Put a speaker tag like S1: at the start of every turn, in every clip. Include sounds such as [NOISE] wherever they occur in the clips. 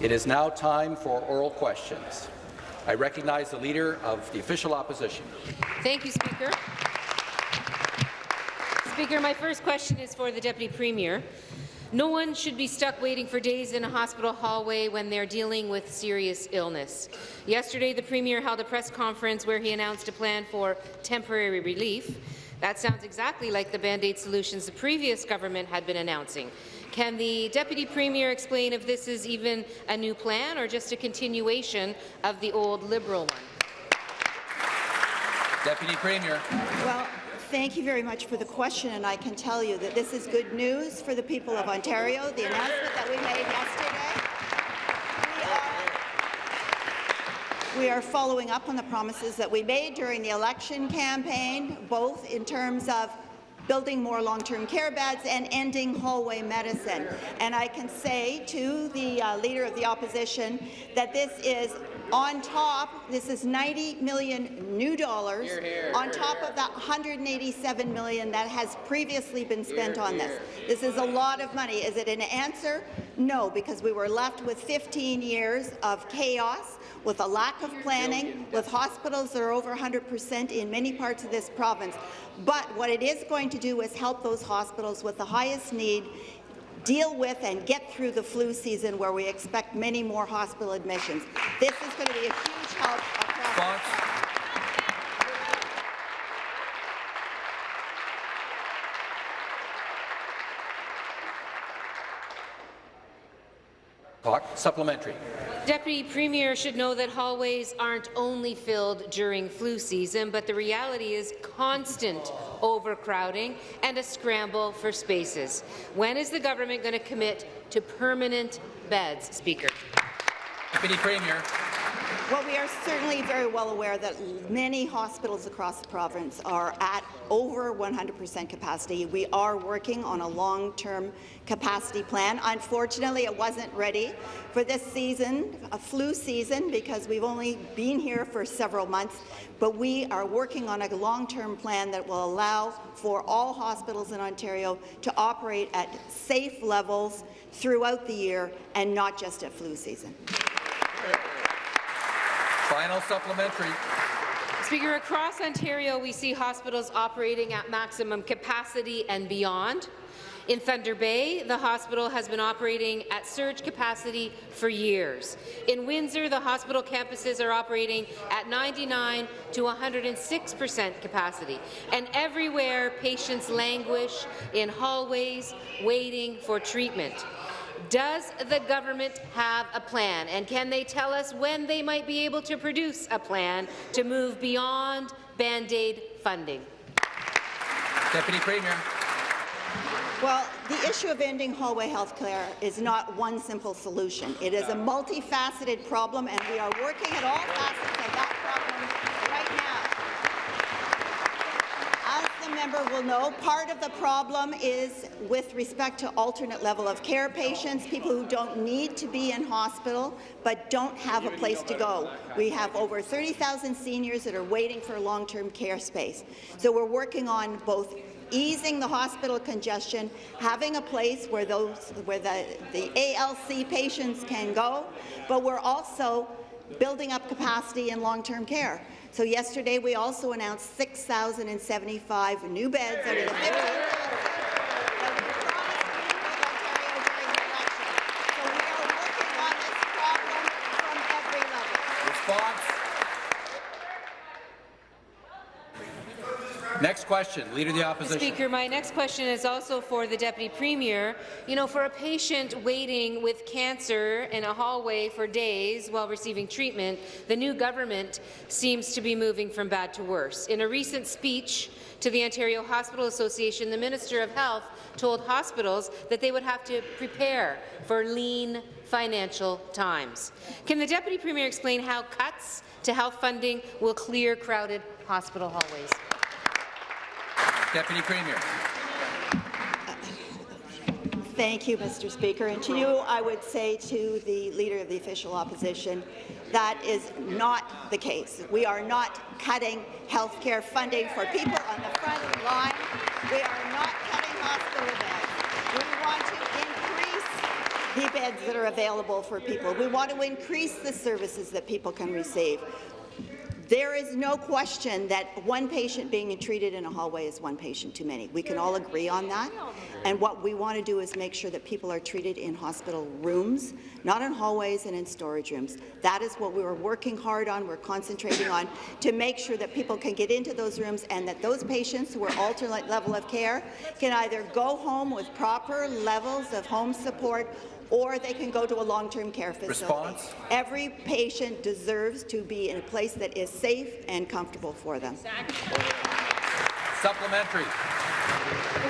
S1: It is now time for oral questions. I recognize the Leader of the Official Opposition.
S2: Thank you, Speaker. Speaker, my first question is for the Deputy Premier. No one should be stuck waiting for days in a hospital hallway when they're dealing with serious illness. Yesterday, the Premier held a press conference where he announced a plan for temporary relief. That sounds exactly like the Band-Aid solutions the previous government had been announcing. Can the Deputy Premier explain if this is even a new plan or just a continuation of the old Liberal one?
S1: Deputy Premier.
S3: Well, thank you very much for the question, and I can tell you that this is good news for the people of Ontario. The announcement that we made yesterday We are following up on the promises that we made during the election campaign, both in terms of building more long-term care beds and ending hallway medicine. And I can say to the uh, Leader of the Opposition that this is on top, this is 90 million new dollars here, here, on top here. of that 187 million that has previously been spent on this. This is a lot of money. Is it an answer? No, because we were left with 15 years of chaos, with a lack of planning, with hospitals that are over 100 percent in many parts of this province. But what it is going to do is help those hospitals with the highest need deal with and get through the flu season where we expect many more hospital admissions. This is going to be a huge help across
S1: Clock. Supplementary.
S2: Deputy Premier should know that hallways aren't only filled during flu season, but the reality is constant overcrowding and a scramble for spaces. When is the government going to commit to permanent beds, Speaker?
S1: Deputy Premier.
S3: Well, we are certainly very well aware that many hospitals across the province are at over 100% capacity. We are working on a long-term capacity plan. Unfortunately, it wasn't ready for this season, a flu season, because we've only been here for several months, but we are working on a long-term plan that will allow for all hospitals in Ontario to operate at safe levels throughout the year and not just at flu season.
S1: Final supplementary.
S2: Speaker, across Ontario, we see hospitals operating at maximum capacity and beyond. In Thunder Bay, the hospital has been operating at surge capacity for years. In Windsor, the hospital campuses are operating at 99 to 106 percent capacity. And everywhere, patients languish in hallways waiting for treatment. Does the government have a plan, and can they tell us when they might be able to produce a plan to move beyond Band-Aid funding?
S1: Deputy Premier.
S3: Well, the issue of ending hallway health care is not one simple solution. It is a multifaceted problem, and we are working at all facets of that member will know, part of the problem is with respect to alternate level of care patients, people who don't need to be in hospital but don't have a place to go. We have over 30,000 seniors that are waiting for long-term care space. So we're working on both easing the hospital congestion, having a place where those where the, the ALC patients can go, but we're also building up capacity in long-term care. So yesterday, we also announced 6,075 new beds out of the 50.
S1: Next question, Leader of the Opposition.
S2: Speaker, my next question is also for the Deputy Premier. You know, for a patient waiting with cancer in a hallway for days while receiving treatment, the new government seems to be moving from bad to worse. In a recent speech to the Ontario Hospital Association, the Minister of Health told hospitals that they would have to prepare for lean financial times. Can the Deputy Premier explain how cuts to health funding will clear crowded hospital hallways?
S1: Deputy Premier.
S3: Thank you, Mr. Speaker. And to you, I would say to the Leader of the Official Opposition, that is not the case. We are not cutting health care funding for people on the front line. We are not cutting hospital beds. We want to increase the beds that are available for people. We want to increase the services that people can receive. There is no question that one patient being treated in a hallway is one patient too many. We can all agree on that. And what we want to do is make sure that people are treated in hospital rooms, not in hallways and in storage rooms. That is what we are working hard on, we're concentrating on, to make sure that people can get into those rooms and that those patients who are alternate level of care can either go home with proper levels of home support or they can go to a long-term care facility.
S1: Response?
S3: Every patient deserves to be in a place that is safe and comfortable for them.
S1: Supplementary.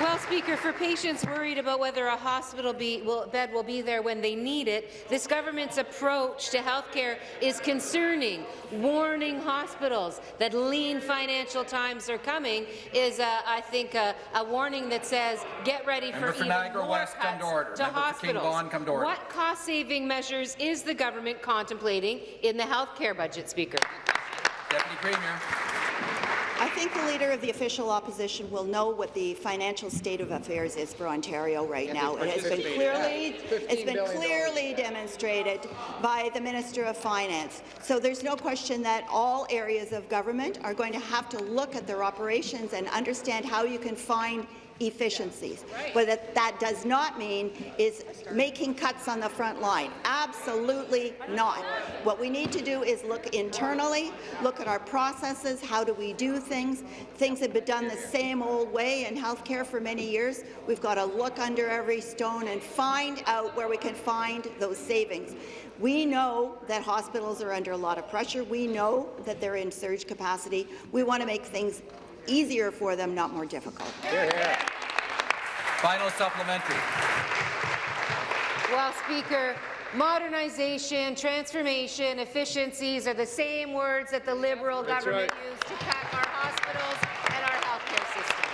S2: Well, Speaker, for patients worried about whether a hospital be, will, bed will be there when they need it, this government's approach to healthcare is concerning. Warning hospitals that lean financial times are coming is, uh, I think, a, a warning that says get ready
S1: Member
S2: for
S1: for
S2: even
S1: Niagara
S2: more
S1: West, come
S2: cuts
S1: to
S2: to hospitals.
S1: To.
S2: What cost-saving measures is the government contemplating in the healthcare budget, Speaker?
S1: Deputy Premier.
S3: I think the Leader of the Official Opposition will know what the financial state of affairs is for Ontario right now. It has been clearly, it's been clearly demonstrated by the Minister of Finance. So there's no question that all areas of government are going to have to look at their operations and understand how you can find efficiencies. But that, that does not mean is making cuts on the front line. Absolutely not. What we need to do is look internally, look at our processes, how do we do things. Things have been done the same old way in healthcare for many years. We've got to look under every stone and find out where we can find those savings. We know that hospitals are under a lot of pressure. We know that they're in surge capacity. We want to make things easier for them, not more difficult.
S1: Final supplementary.
S2: Well, Speaker, modernization, transformation, efficiencies are the same words that the Liberal government used to cut our hospitals and our healthcare system.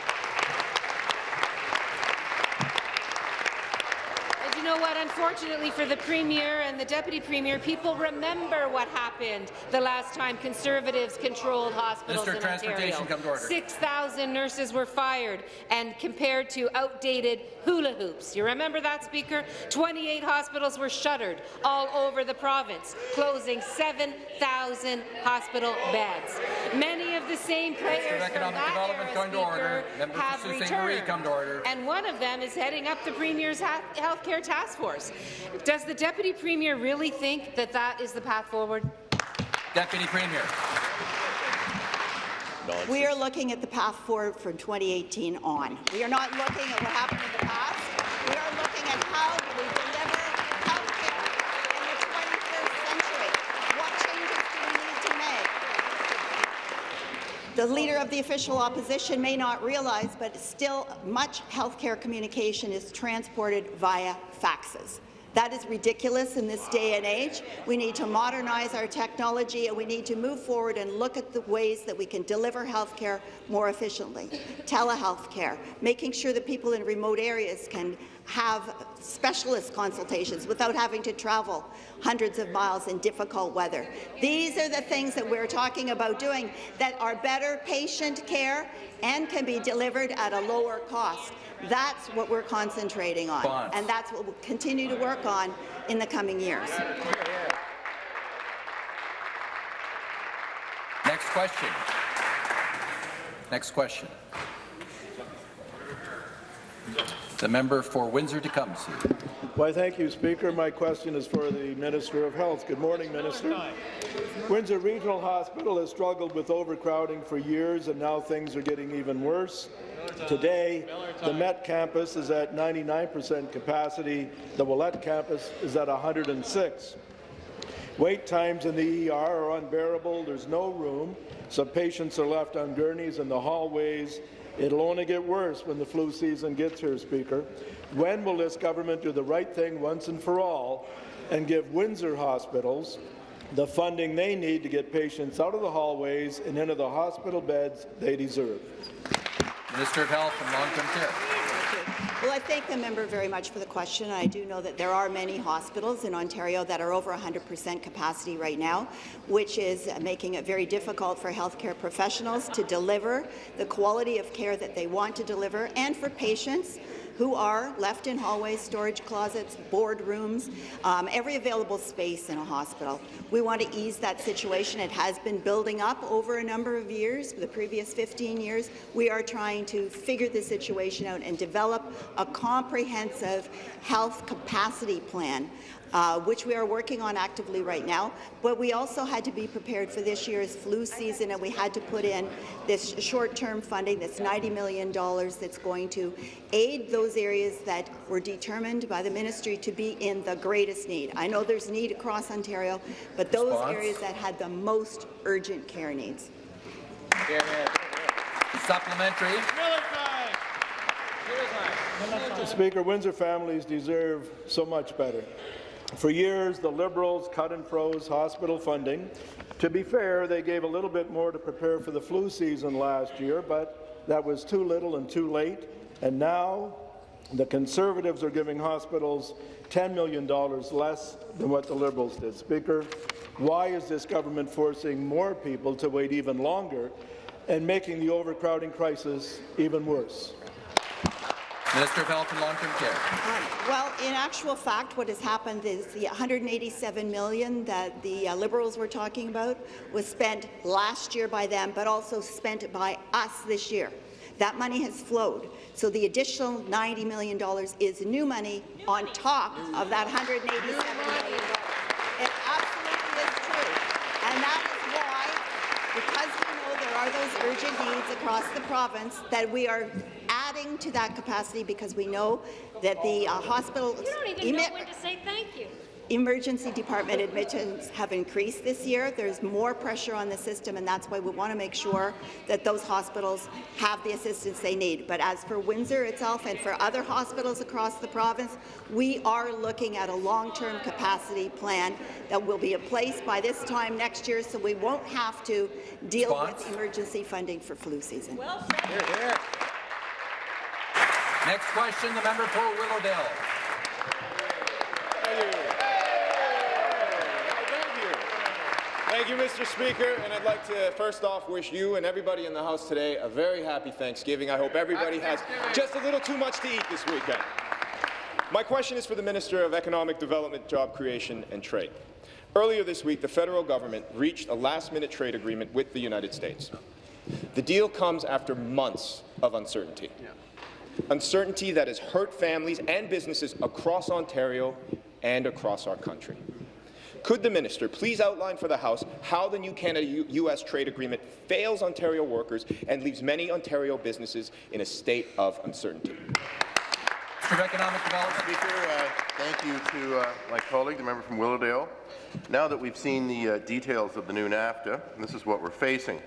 S2: And you know what? Unfortunately for the Premier and the Deputy Premier, people remember what happened the last time Conservatives controlled hospitals
S1: of
S2: in Ontario.
S1: Transportation, come to order.
S2: 6,000 nurses were fired and compared to outdated hula hoops. You remember that, Speaker? 28 hospitals were shuttered all over the province, closing 7,000 hospital beds. Many of the same players from that era,
S1: come to order.
S2: Speaker, have returned.
S1: Marie, come to order.
S2: And one of them is heading up the Premier's ha healthcare task force. Does the Deputy Premier really think that that is the path forward?
S1: Deputy Premier.
S3: We are looking at the path forward from 2018 on. We are not looking at what happened in the past. We are looking at how do we deliver healthcare in the 21st century. What changes do we need to make? The Leader of the Official Opposition may not realize, but still much healthcare communication is transported via faxes. That is ridiculous in this day and age. We need to modernize our technology and we need to move forward and look at the ways that we can deliver health care more efficiently. Telehealth care, making sure that people in remote areas can have specialist consultations without having to travel hundreds of miles in difficult weather. These are the things that we're talking about doing that are better patient care and can be delivered at a lower cost. That's what we're concentrating on,
S1: Bonds.
S3: and that's what we'll continue to work on in the coming years.
S1: Next question. Next question. The member for Windsor-Tecumseh.
S4: Why, thank you, Speaker. My question is for the Minister of Health. Good morning, Minister. Windsor Regional Hospital has struggled with overcrowding for years, and now things are getting even worse. Today, the Met campus is at 99% capacity. The Ouellette campus is at 106. Wait times in the ER are unbearable. There's no room. Some patients are left on gurneys in the hallways. It'll only get worse when the flu season gets here, Speaker. When will this government do the right thing once and for all and give Windsor hospitals the funding they need to get patients out of the hallways and into the hospital beds they deserve?
S1: Minister of Health and Long-Term Care.
S3: Well, I thank the member very much for the question. I do know that there are many hospitals in Ontario that are over 100% capacity right now, which is making it very difficult for healthcare professionals to deliver the quality of care that they want to deliver and for patients who are left in hallways, storage closets, boardrooms, um, every available space in a hospital. We want to ease that situation. It has been building up over a number of years, the previous 15 years. We are trying to figure the situation out and develop a comprehensive health capacity plan uh, which we are working on actively right now. But we also had to be prepared for this year's flu season, and we had to put in this short-term funding, this $90 million that's going to aid those areas that were determined by the ministry to be in the greatest need. I know there's need across Ontario, but those
S1: Response?
S3: areas that had the most urgent care needs.
S1: Supplementary.
S4: Speaker, Windsor families deserve so much better. For years, the Liberals cut and froze hospital funding. To be fair, they gave a little bit more to prepare for the flu season last year, but that was too little and too late. And now, the Conservatives are giving hospitals $10 million less than what the Liberals did. Speaker, why is this government forcing more people to wait even longer and making the overcrowding crisis even worse?
S1: Minister of Health and Long-Term Care.
S3: Well, in actual fact, what has happened is the 187 million that the uh, Liberals were talking about was spent last year by them, but also spent by us this year. That money has flowed. So the additional $90 million is new money on top of that 187 million. It absolutely is true. And that is why, because we know there are those urgent needs across the province, that we are adding to that capacity because we know that the uh, hospital
S5: You don't even know when to say thank you.
S3: Emergency department admissions have increased this year. There's more pressure on the system, and that's why we want to make sure that those hospitals have the assistance they need. But as for Windsor itself and for other hospitals across the province, we are looking at a long-term capacity plan that will be in place by this time next year, so we won't have to deal
S1: Response?
S3: with emergency funding for flu season.
S5: Well said.
S1: Next question, the member for Willowdale.
S6: Thank you, Mr. Speaker, and I'd like to first off wish you and everybody in the House today a very happy Thanksgiving. I hope everybody has just a little too much to eat this weekend. My question is for the Minister of Economic Development, Job Creation and Trade. Earlier this week, the federal government reached a last-minute trade agreement with the United States. The deal comes after months of uncertainty. Uncertainty that has hurt families and businesses across Ontario and across our country. Could the minister please outline for the House how the new Canada-U.S. trade agreement fails Ontario workers and leaves many Ontario businesses in a state of uncertainty?
S1: Minister of Economic Development.
S7: Speaker, uh, thank you to uh, my colleague, the member from Willowdale. Now that we've seen the uh, details of the new NAFTA, this is what we're facing.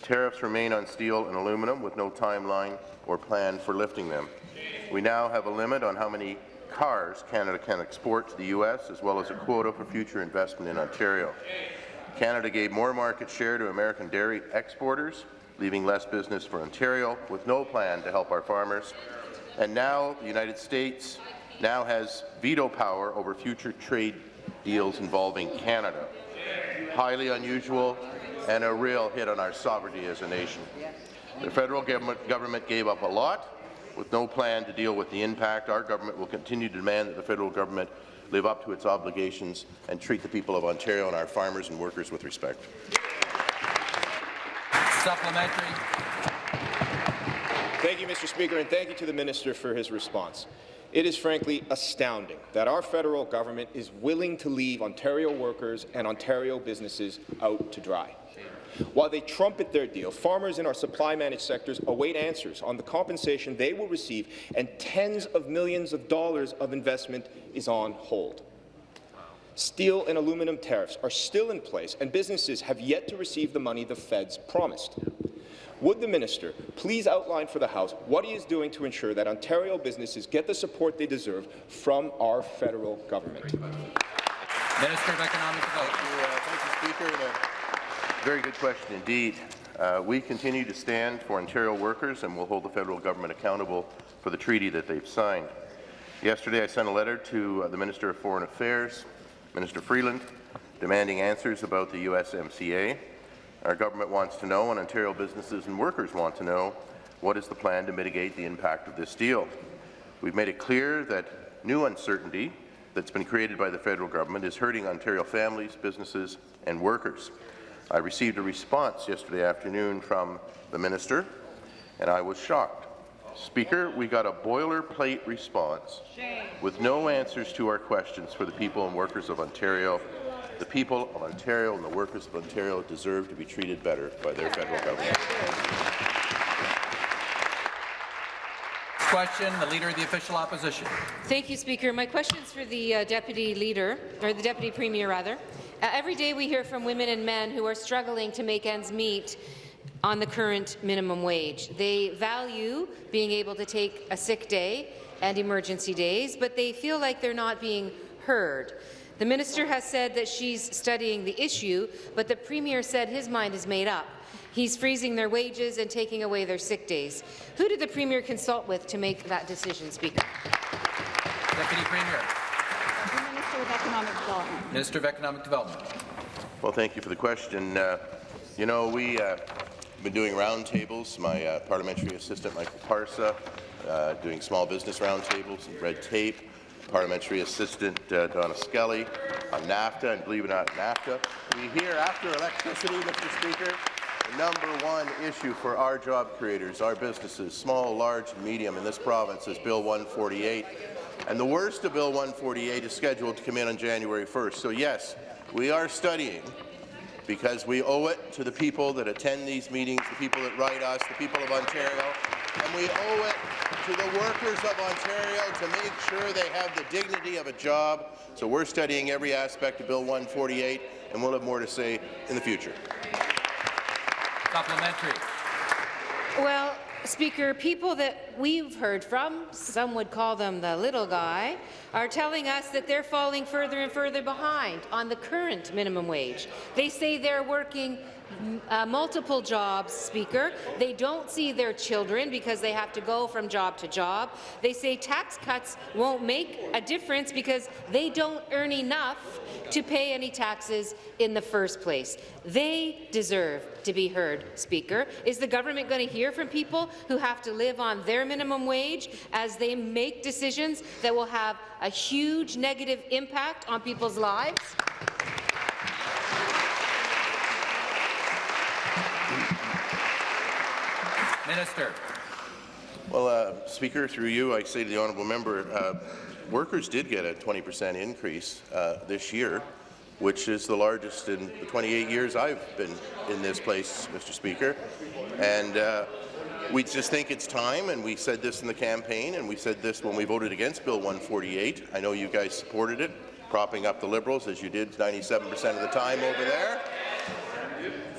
S7: Tariffs remain on steel and aluminum with no timeline or plan for lifting them. We now have a limit on how many cars Canada can export to the U.S., as well as a quota for future investment in Ontario. Canada gave more market share to American dairy exporters, leaving less business for Ontario, with no plan to help our farmers. And now the United States now has veto power over future trade deals involving Canada. Highly unusual and a real hit on our sovereignty as a nation. The federal government, gave up a lot with no plan to deal with the impact. Our government will continue to demand that the federal government live up to its obligations and treat the people of Ontario and our farmers and workers with respect.
S1: Supplementary.
S6: Thank you, Mr. Speaker, and thank you to the minister for his response. It is frankly astounding that our federal government is willing to leave Ontario workers and Ontario businesses out to dry. While they trumpet their deal, farmers in our supply-managed sectors await answers on the compensation they will receive, and tens of millions of dollars of investment is on hold. Steel and aluminum tariffs are still in place, and businesses have yet to receive the money the feds promised. Would the minister please outline for the House what he is doing to ensure that Ontario businesses get the support they deserve from our federal government?
S1: Minister of Economic Development.
S7: Thank you, uh, thank you, Speaker. Very good question indeed. Uh, we continue to stand for Ontario workers and will hold the federal government accountable for the treaty that they've signed. Yesterday, I sent a letter to uh, the Minister of Foreign Affairs, Minister Freeland, demanding answers about the USMCA. Our government wants to know, and Ontario businesses and workers want to know, what is the plan to mitigate the impact of this deal. We've made it clear that new uncertainty that's been created by the federal government is hurting Ontario families, businesses and workers. I received a response yesterday afternoon from the minister, and I was shocked. Speaker, we got a boilerplate response with no answers to our questions for the people and workers of Ontario. The people of Ontario and the workers of Ontario deserve to be treated better by their federal government.
S1: Question, the Leader of the Official Opposition.
S2: Thank you, Speaker. My question is for the uh, Deputy Leader, or the Deputy Premier, rather. Uh, every day we hear from women and men who are struggling to make ends meet on the current minimum wage. They value being able to take a sick day and emergency days, but they feel like they're not being heard. The minister has said that she's studying the issue, but the Premier said his mind is made up. He's freezing their wages and taking away their sick days. Who did the Premier consult with to make that decision, Speaker?
S1: Deputy Premier.
S3: The Minister of Economic Development.
S1: Minister of Economic Development.
S7: Well, thank you for the question. Uh, you know, we uh, been doing roundtables. My uh, parliamentary assistant, Michael Parsa, uh, doing small business roundtables and red tape. Parliamentary assistant uh, Donna Skelly on NAFTA, and believe it or not, NAFTA. We hear after electricity, Mr. Speaker, the number one issue for our job creators, our businesses, small, large, and medium in this province is Bill 148. And the worst of Bill 148 is scheduled to come in on January 1st. So yes, we are studying because we owe it to the people that attend these meetings, the people that write us, the people of Ontario, and we owe it to the workers of Ontario to make sure they have the dignity of a job. So we're studying every aspect of Bill 148, and we'll have more to say in the future.
S1: Supplementary.
S2: Well, Speaker, people that we've heard from, some would call them the little guy, are telling us that they're falling further and further behind on the current minimum wage. They say they're working uh, multiple jobs, Speaker. They don't see their children because they have to go from job to job. They say tax cuts won't make a difference because they don't earn enough to pay any taxes in the first place. They deserve to be heard, Speaker. Is the government going to hear from people who have to live on their minimum wage as they make decisions that will have a huge negative impact on people's lives?
S1: Minister.
S7: Well, uh, Speaker, through you, I say to the honourable member, uh, workers did get a 20% increase uh, this year, which is the largest in the 28 years I've been in this place, Mr. Speaker. And uh, we just think it's time, and we said this in the campaign, and we said this when we voted against Bill 148. I know you guys supported it, propping up the Liberals, as you did 97% of the time over there.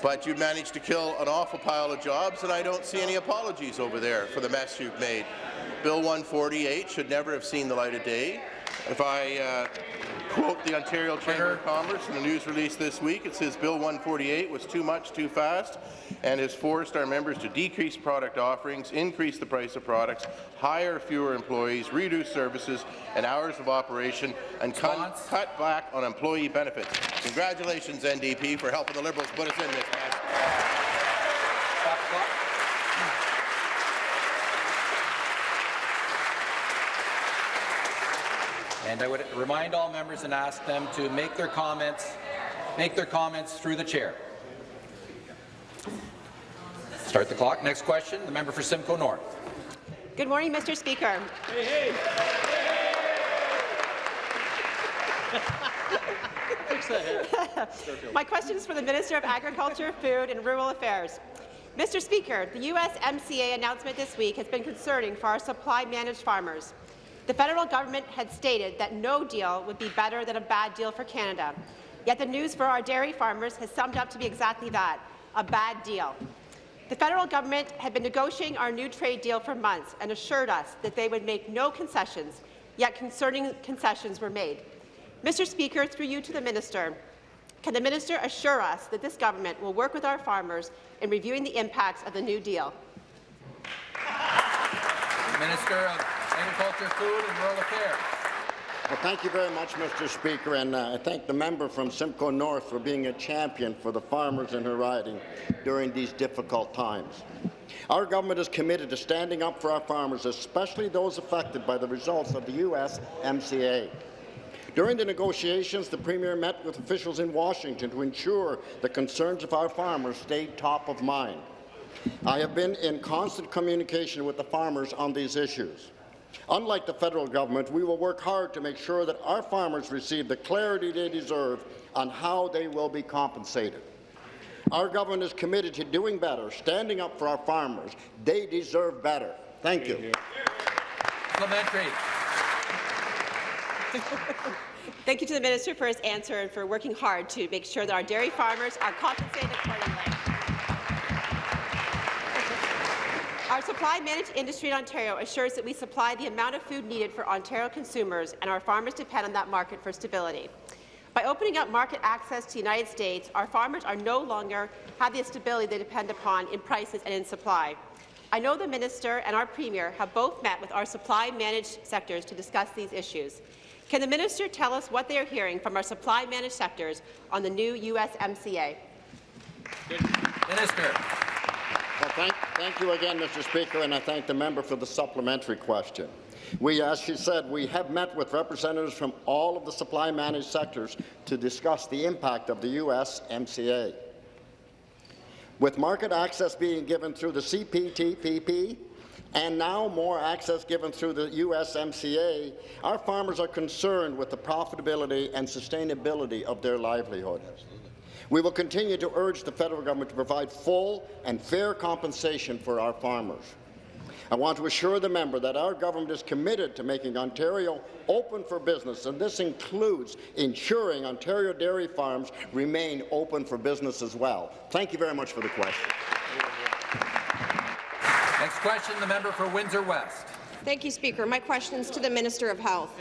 S7: But you've managed to kill an awful pile of jobs, and I don't see any apologies over there for the mess you've made. Bill 148 should never have seen the light of day. If I uh, quote the Ontario Chamber of Commerce in a news release this week, it says Bill 148 was too much, too fast, and has forced our members to decrease product offerings, increase the price of products, hire fewer employees, reduce services and hours of operation, and cut, cut back on employee benefits. Congratulations, NDP, for helping the Liberals put us in this mess.
S1: Stop the clock. And I would remind all members and ask them to make their comments, make their comments through the chair. Start the clock. Next question, the member for Simcoe North.
S8: Good morning, Mr. Speaker. [LAUGHS] My question is for the Minister of Agriculture, Food and Rural Affairs. Mr. Speaker, the USMCA announcement this week has been concerning for our supply-managed farmers. The federal government had stated that no deal would be better than a bad deal for Canada. Yet the news for our dairy farmers has summed up to be exactly that, a bad deal. The federal government had been negotiating our new trade deal for months and assured us that they would make no concessions, yet concerning concessions were made. Mr. Speaker, through you to the minister, can the minister assure us that this government will work with our farmers in reviewing the impacts of the new deal?
S1: Minister of Agriculture, Food and Rural Affairs.
S9: Well, thank you very much, Mr. Speaker, and uh, I thank the member from Simcoe North for being a champion for the farmers in her riding during these difficult times. Our government is committed to standing up for our farmers, especially those affected by the results of the USMCA. During the negotiations, the Premier met with officials in Washington to ensure the concerns of our farmers stayed top of mind. I have been in constant communication with the farmers on these issues. Unlike the federal government, we will work hard to make sure that our farmers receive the clarity they deserve on how they will be compensated. Our government is committed to doing better, standing up for our farmers. They deserve better. Thank you.
S1: Supplementary.
S8: Thank you to the minister for his answer and for working hard to make sure that our dairy farmers are compensated accordingly. Our supply managed industry in Ontario assures that we supply the amount of food needed for Ontario consumers, and our farmers depend on that market for stability. By opening up market access to the United States, our farmers are no longer have the stability they depend upon in prices and in supply. I know the minister and our premier have both met with our supply managed sectors to discuss these issues. Can the minister tell us what they are hearing from our supply managed sectors on the new USMCA?
S1: Minister.
S9: Well, thank, thank you again, Mr. Speaker, and I thank the member for the supplementary question. We, as she said, we have met with representatives from all of the supply managed sectors to discuss the impact of the USMCA. With market access being given through the CPTPP and now more access given through the USMCA, our farmers are concerned with the profitability and sustainability of their livelihood. We will continue to urge the federal government to provide full and fair compensation for our farmers. I want to assure the member that our government is committed to making Ontario open for business, and this includes ensuring Ontario dairy farms remain open for business as well. Thank you very much for the question.
S1: Next question, the member for Windsor West.
S10: Thank you, Speaker. My question is to the Minister of Health.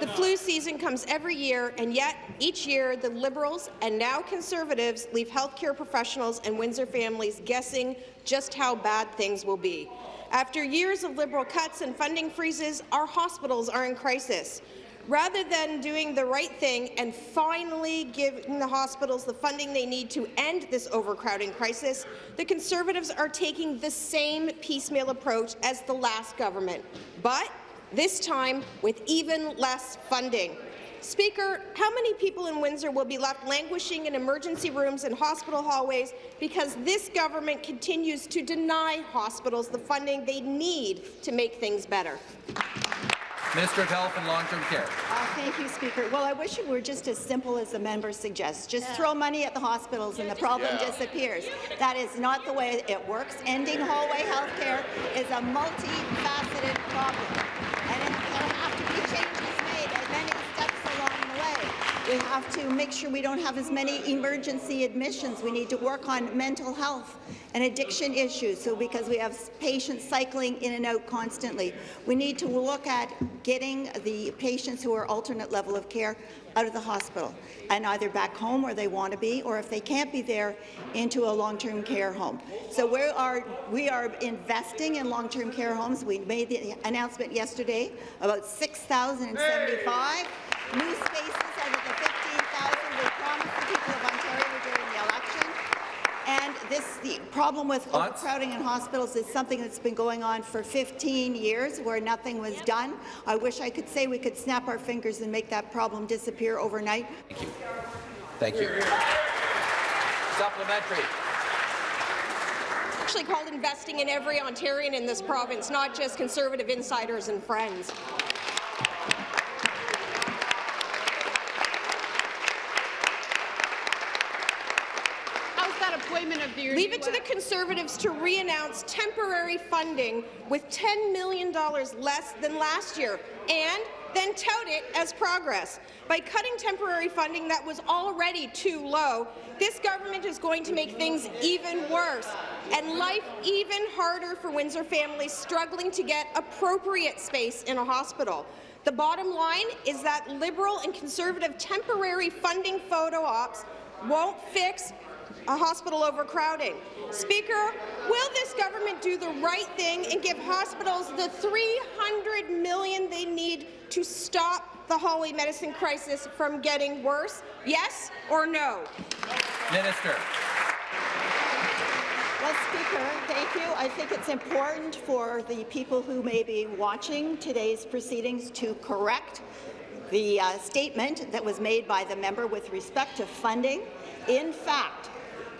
S10: The flu season comes every year, and yet each year the Liberals and now Conservatives leave healthcare professionals and Windsor families guessing just how bad things will be. After years of Liberal cuts and funding freezes, our hospitals are in crisis. Rather than doing the right thing and finally giving the hospitals the funding they need to end this overcrowding crisis, the Conservatives are taking the same piecemeal approach as the last government, but this time with even less funding. Speaker, how many people in Windsor will be left languishing in emergency rooms and hospital hallways because this government continues to deny hospitals the funding they need to make things better?
S1: Minister of Health and Long-Term Care.
S3: Uh, thank you, Speaker. Well, I wish it were just as simple as the member suggests. Just throw money at the hospitals and the problem
S6: Yeah.
S3: disappears. That is not the way it works. Ending hallway health care is a multifaceted problem, We have to make sure we don't have as many emergency admissions. We need to work on mental health and addiction issues, so because we have patients cycling in and out constantly. We need to look at getting the patients who are alternate level of care out of the hospital and either back home where they want to be, or if they can't be there, into a long-term care home. So we are we are investing in long-term care homes. We made the announcement yesterday about 6,075 new spaces out of the 15,000 we promised the people of Ontario during the election. And this, the problem with
S1: Thoughts?
S3: overcrowding in hospitals is something that's been going on for 15 years where nothing was done. I wish I could say we could snap our fingers and make that problem disappear overnight.
S1: Thank you. Thank you. Supplementary.
S10: Actually called investing in every Ontarian in this province, not just Conservative insiders and friends.
S11: How's that appointment of the
S10: Leave it to the Conservatives to re-announce temporary funding with $10 million less than last year, and then tout it as progress. By cutting temporary funding that was already too low, this government is going to make things even worse and life even harder for Windsor families struggling to get appropriate space in a hospital. The bottom line is that Liberal and Conservative temporary funding photo ops won't fix a hospital overcrowding. Speaker, will this government do the right thing and give hospitals the 300 million they need to stop the hallway medicine crisis from getting worse? Yes or no?
S1: Minister.
S3: Well, Speaker, thank you. I think it's important for the people who may be watching today's proceedings to correct the uh, statement that was made by the member with respect to funding. In fact,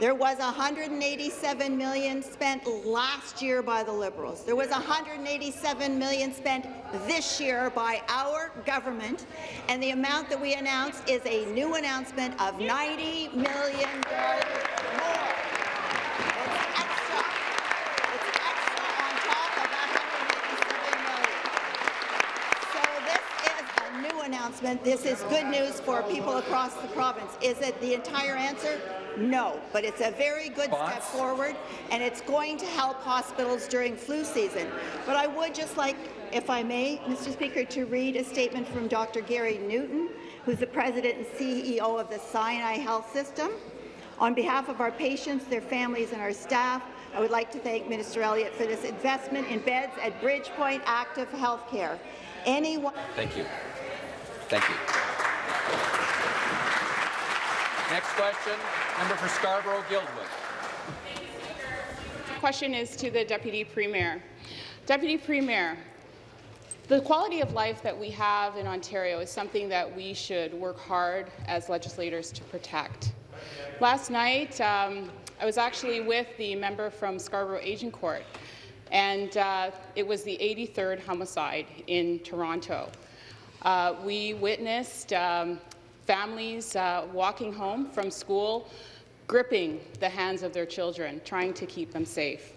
S3: there was 187 million spent last year by the Liberals. There was 187 million spent this year by our government, and the amount that we announced is a new announcement of 90 million dollars more. It's extra. It's extra on top of that 187 million. So this is a new announcement. This is good news for people across the province. Is it the entire answer? No, but it's a very good step forward, and it's going to help hospitals during flu season. But I would just like, if I may, Mr. Speaker, to read a statement from Dr. Gary Newton, who's the president and CEO of the Sinai Health System. On behalf of our patients, their families, and our staff, I would like to thank Minister Elliott for this investment in beds at Bridgepoint Active Healthcare. Anyone
S1: Thank you. Thank you. Next question, member for Scarborough-Guildwood.
S11: Question is to the Deputy Premier. Deputy Premier, the quality of life that we have in Ontario is something that we should work hard as legislators to protect. Last night, um, I was actually with the member from Scarborough Agincourt, and uh, it was the 83rd homicide in Toronto. Uh, we witnessed um, families uh, walking home from school, gripping the hands of their children, trying to keep them safe.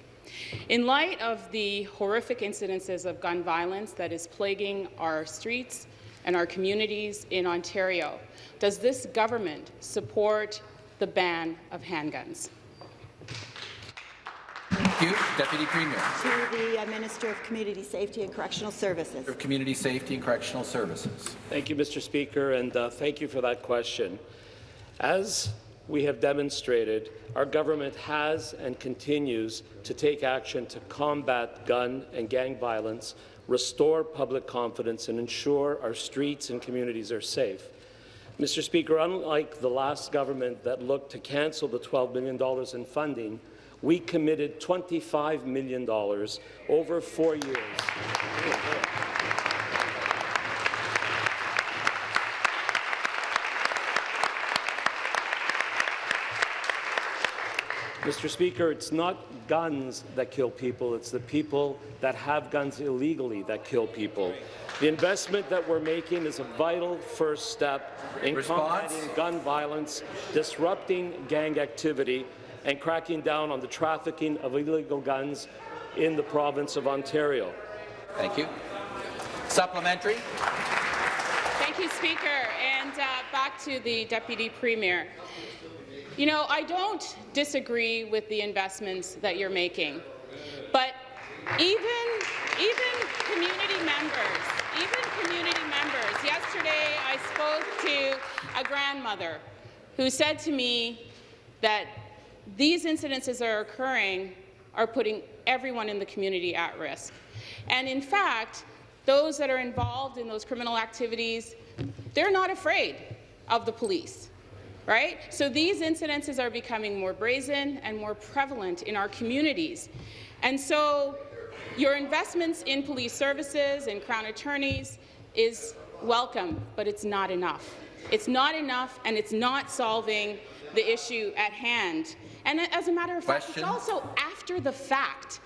S11: In light of the horrific incidences of gun violence that is plaguing our streets and our communities in Ontario, does this government support the ban of handguns?
S1: Thank you. Deputy Premier.
S3: to the uh, Minister of Community Safety and Correctional Services.
S1: of Community Safety and Correctional Services.
S12: Thank you, Mr. Speaker, and uh, thank you for that question. As we have demonstrated, our government has and continues to take action to combat gun and gang violence, restore public confidence, and ensure our streets and communities are safe. Mr. Speaker, unlike the last government that looked to cancel the $12 million in funding, we committed $25 million over four years. Mr. Speaker, it's not guns that kill people, it's the people that have guns illegally that kill people. The investment that we're making is a vital first step in
S1: Response?
S12: combating gun violence, disrupting gang activity, and cracking down on the trafficking of illegal guns in the province of Ontario.
S1: Thank you. Supplementary.
S11: Thank you, Speaker. And uh, back to the Deputy Premier. You know, I don't disagree with the investments that you're making, but even, even community members, even community members, yesterday I spoke to a grandmother who said to me that these incidences are occurring are putting everyone in the community at risk. And in fact, those that are involved in those criminal activities, they're not afraid of the police right? So these incidences are becoming more brazen and more prevalent in our communities. And so your investments in police services and crown attorneys is welcome, but it's not enough. It's not enough, and it's not solving the issue at hand. And as a matter of fact,
S1: Question.
S11: it's also after the fact.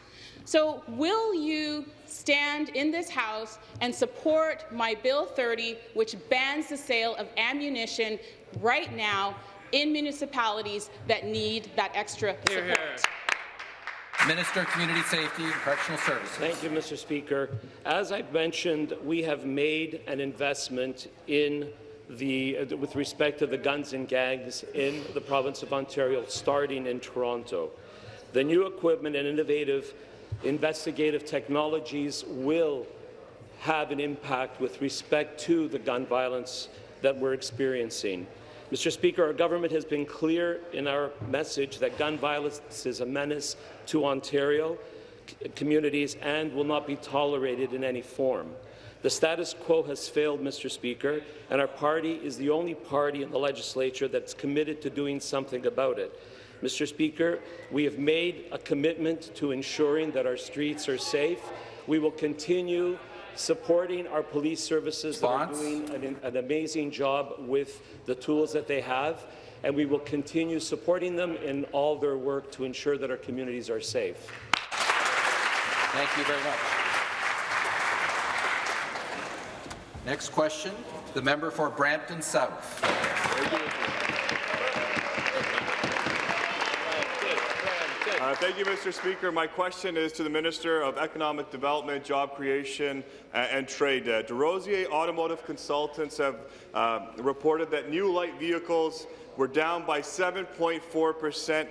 S11: So will you stand in this House and support my Bill 30, which bans the sale of ammunition right now in municipalities that need that extra support?
S1: Minister of Community Safety and Correctional Services.
S12: Thank you, Mr. Speaker. As I've mentioned, we have made an investment in the, uh, with respect to the guns and gangs in the province of Ontario, starting in Toronto. The new equipment and innovative investigative technologies will have an impact with respect to the gun violence that we're experiencing. Mr. Speaker, our government has been clear in our message that gun violence is a menace to Ontario communities and will not be tolerated in any form. The status quo has failed, Mr. Speaker, and our party is the only party in the legislature that's committed to doing something about it. Mr. Speaker, we have made a commitment to ensuring that our streets are safe. We will continue supporting our police services that are doing an, an amazing job with the tools that they have, and we will continue supporting them in all their work to ensure that our communities are safe.
S1: Thank you very much. Next question, the member for Brampton South.
S13: Uh, thank you, Mr. Speaker. My question is to the Minister of Economic Development, Job Creation uh, and Trade. Uh, DesRosiers Automotive Consultants have uh, reported that new light vehicles were down by 7.4 percent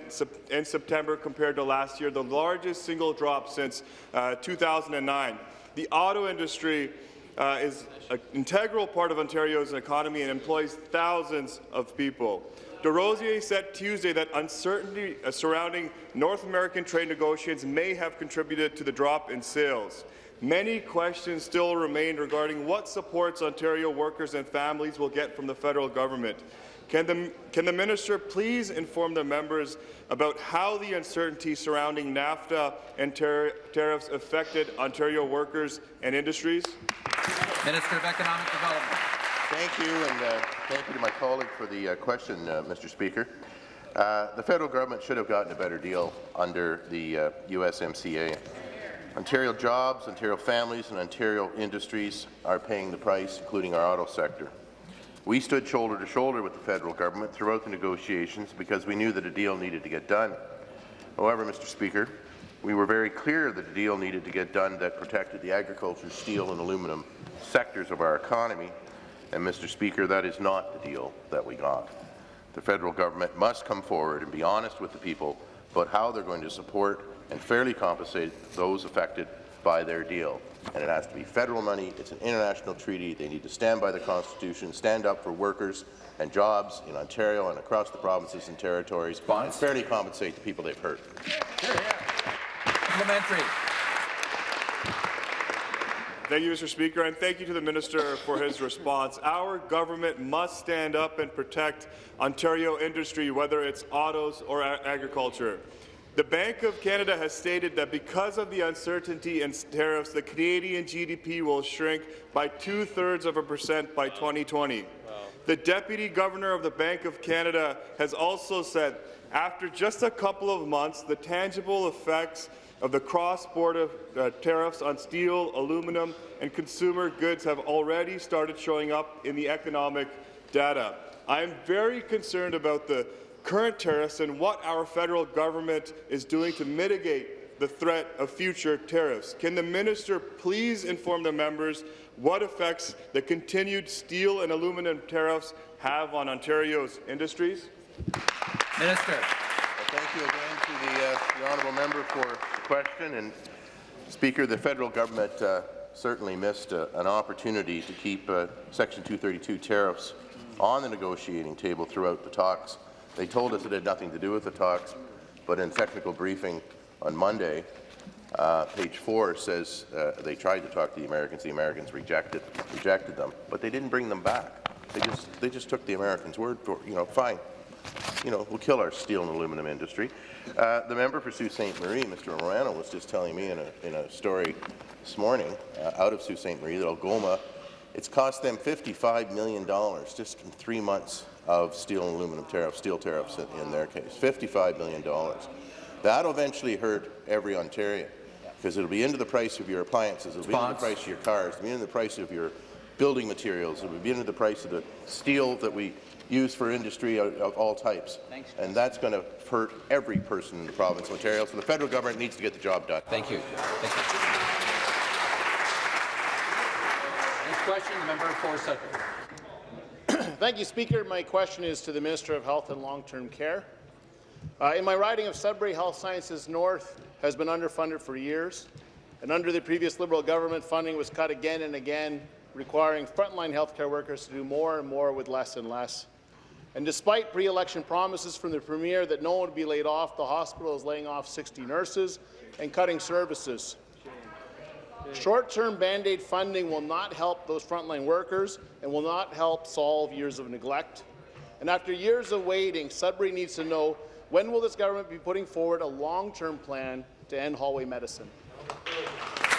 S13: in September compared to last year, the largest single drop since uh, 2009. The auto industry uh, is an integral part of Ontario's economy and employs thousands of people. DesRosiers said Tuesday that uncertainty uh, surrounding North American trade negotiations may have contributed to the drop in sales. Many questions still remain regarding what supports Ontario workers and families will get from the federal government. Can the, can the minister please inform the members about how the uncertainty surrounding NAFTA and tar tariffs affected Ontario workers and industries?
S1: Minister of Economic Development.
S7: Thank you, and uh, thank you to my colleague for the uh, question, uh, Mr. Speaker. Uh, the federal government should have gotten a better deal under the uh, USMCA. Ontario jobs, Ontario families, and Ontario industries are paying the price, including our auto sector. We stood shoulder to shoulder with the federal government throughout the negotiations because we knew that a deal needed to get done. However, Mr. Speaker, we were very clear that a deal needed to get done that protected the agriculture, steel and aluminum sectors of our economy and, Mr. Speaker, that is not the deal that we got. The federal government must come forward and be honest with the people about how they're going to support and fairly compensate those affected by their deal. And it has to be federal money. It's an international treaty. They need to stand by the Constitution, stand up for workers and jobs in Ontario and across the provinces and territories, and fairly compensate the people they've hurt.
S1: Supplementary.
S13: Thank you, Mr. Speaker, and thank you to the Minister for his response. Our government must stand up and protect Ontario industry, whether it's autos or agriculture. The Bank of Canada has stated that because of the uncertainty in tariffs, the Canadian GDP will shrink by two-thirds of a percent by 2020. Wow. The Deputy Governor of the Bank of Canada has also said, after just a couple of months, the tangible effects of the cross-border uh, tariffs on steel, aluminum, and consumer goods have already started showing up in the economic data. I am very concerned about the current tariffs and what our federal government is doing to mitigate the threat of future tariffs. Can the minister please inform the members what effects the continued steel and aluminum tariffs have on Ontario's industries?
S1: Minister.
S7: Thank you again to the, uh, the honourable member for the question. And Speaker, the federal government uh, certainly missed uh, an opportunity to keep uh, Section 232 tariffs on the negotiating table throughout the talks. They told us it had nothing to do with the talks, but in technical briefing on Monday, uh, page four says uh, they tried to talk to the Americans. The Americans rejected rejected them, but they didn't bring them back. They just they just took the Americans' word for you know fine. You know we'll kill our steel and aluminum industry. Uh, the member for Sault Ste. Marie, Mr. Romano, was just telling me in a in a story this morning uh, out of Sault Ste. Marie that Algoma, it's cost them $55 million just in three months of steel and aluminum tariffs, steel tariffs in, in their case, $55 million. That'll eventually hurt every Ontarian because it'll be into the price of your appliances, it'll be into the price of your cars, it'll be into the price of your building materials, it'll be into the price of the steel that we use for industry of, of all types. Thanks. And that's going to hurt every person in the province of Ontario, so the federal government needs to get the job done.
S1: Thank you. Thank you. Next question, the member for Sudbury. [CLEARS THROAT]
S14: Thank you, Speaker. My question is to the Minister of Health and Long-Term Care. Uh, in my riding of Sudbury, Health Sciences North has been underfunded for years, and under the previous Liberal government, funding was cut again and again, requiring frontline healthcare workers to do more and more with less and less. And despite pre-election promises from the Premier that no one would be laid off, the hospital is laying off 60 nurses and cutting services. Short-term Band-Aid funding will not help those frontline workers and will not help solve years of neglect. And after years of waiting, Sudbury needs to know When will this government be putting forward a long-term plan to end hallway medicine?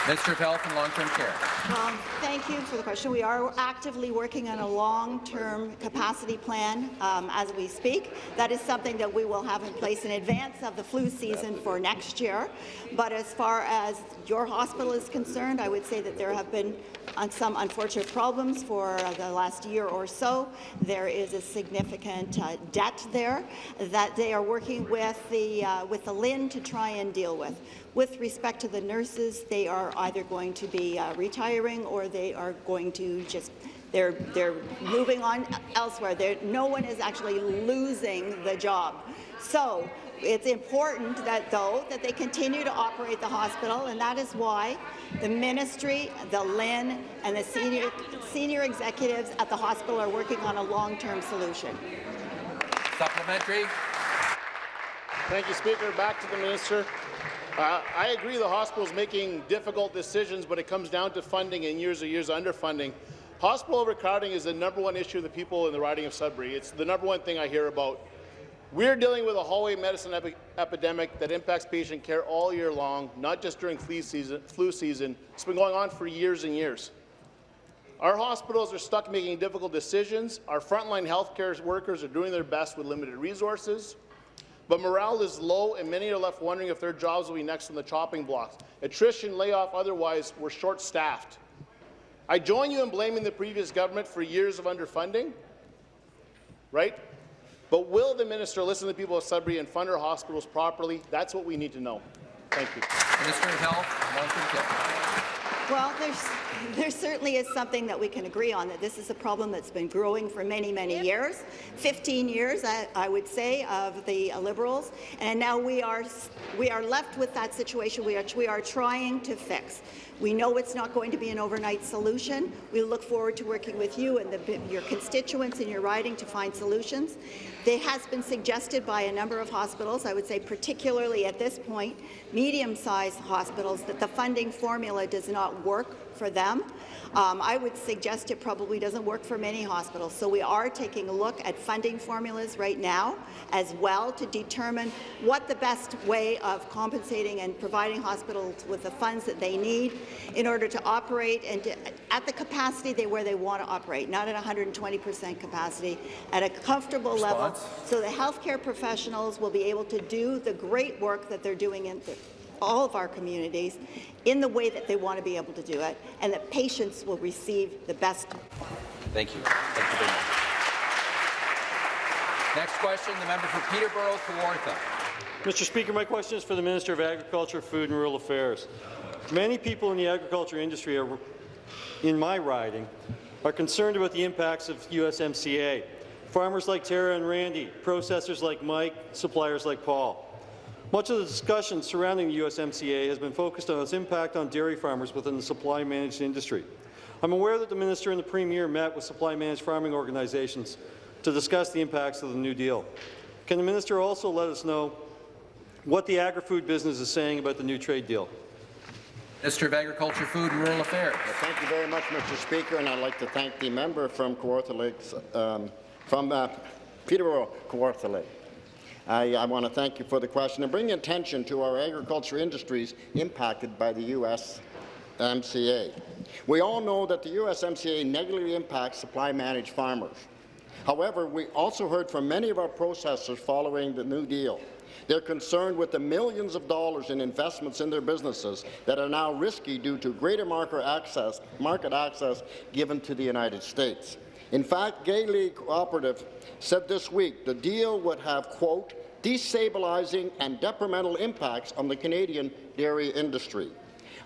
S1: Minister of Health and Long-Term Care.
S3: Um, thank you for the question. We are actively working on a long-term capacity plan um, as we speak. That is something that we will have in place in advance of the flu season for next year. But as far as your hospital is concerned, I would say that there have been uh, some unfortunate problems for the last year or so. There is a significant uh, debt there that they are working with the uh, with the LHIN to try and deal with. With respect to the nurses, they are either going to be uh, retiring or they are going to just they're they're moving on elsewhere. They're, no one is actually losing the job. So it's important that, though, that they continue to operate the hospital, and that is why the ministry, the LHIN, and the senior, senior executives at the hospital are working on a long-term solution.
S1: Supplementary.
S14: Thank you, Speaker. Back to the minister. Uh, I agree the hospital is making difficult decisions, but it comes down to funding and years and years of underfunding. Hospital overcrowding is the number one issue of the people in the riding of Sudbury. It's the number one thing I hear about. We're dealing with a hallway medicine epi epidemic that impacts patient care all year long, not just during flu season, flu season. It's been going on for years and years. Our hospitals are stuck making difficult decisions. Our frontline healthcare workers are doing their best with limited resources. But morale is low, and many are left wondering if their jobs will be next on the chopping blocks. Attrition, layoff, otherwise, we're short-staffed. I join you in blaming the previous government for years of underfunding, right? But will the minister listen to the people of Sudbury and fund our hospitals properly? That's what we need to know. Thank you.
S1: Minister of Health, Care.
S3: Well, there's, [LAUGHS] there certainly is something that we can agree on, that this is a problem that's been growing for many, many years, 15 years, I, I would say, of the uh, Liberals, and now we are, we are left with that situation we are, we are trying to fix. We know it's not going to be an overnight solution. We look forward to working with you and the, your constituents in your riding to find solutions. It has been suggested by a number of hospitals, I would say particularly at this point, medium-sized hospitals, that the funding formula does not work for them. Um, I would suggest it probably doesn't work for many hospitals. So we are taking a look at funding formulas right now as well to determine what the best way of compensating and providing hospitals with the funds that they need in order to operate and to, at the capacity they, where they want to operate, not at 120 percent capacity, at a comfortable
S1: Response.
S3: level so the healthcare professionals will be able to do the great work that they're doing in all of our communities in the way that they want to be able to do it, and that patients will receive the best.
S1: Thank you. Thank you very much. Next question, the member for Peterborough, Kawartha.
S15: Mr. Speaker, my question is for the Minister of Agriculture, Food and Rural Affairs. Many people in the agriculture industry are, in my riding are concerned about the impacts of USMCA. Farmers like Tara and Randy, processors like Mike, suppliers like Paul. Much of the discussion surrounding the USMCA has been focused on its impact on dairy farmers within the supply-managed industry. I'm aware that the Minister and the Premier met with supply-managed farming organizations to discuss the impacts of the New Deal. Can the Minister also let us know what the agri-food business is saying about the new trade deal?
S1: Minister of Agriculture, Food and Rural Affairs.
S9: Well, thank you very much, Mr. Speaker, and I'd like to thank the member from Kawartha Lakes, um, from uh, Peterborough, Kawartha Lake. I, I want to thank you for the question and bring attention to our agriculture industries impacted by the USMCA. We all know that the USMCA negatively impacts supply-managed farmers. However, we also heard from many of our processors following the New Deal. They're concerned with the millions of dollars in investments in their businesses that are now risky due to greater market access, market access given to the United States. In fact, Gay Lea Cooperative said this week the deal would have, quote, destabilizing and detrimental impacts on the Canadian dairy industry.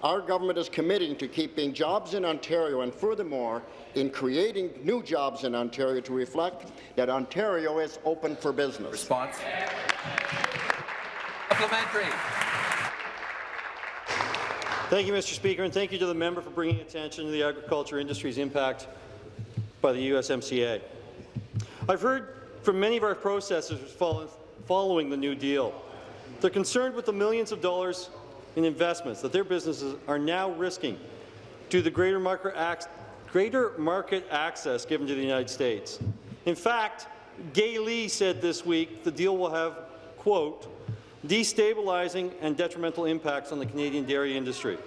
S9: Our government is committing to keeping jobs in Ontario and furthermore in creating new jobs in Ontario to reflect that Ontario is open for business.
S1: Response. Supplementary.
S15: Thank you, Mr. Speaker, and thank you to the member for bringing attention to the agriculture industry's impact by the USMCA. I've heard from many of our processors following the New Deal. They're concerned with the millions of dollars in investments that their businesses are now risking due to the greater market, greater market access given to the United States. In fact, Gay Lea said this week the deal will have, quote, destabilizing and detrimental impacts on the Canadian dairy industry.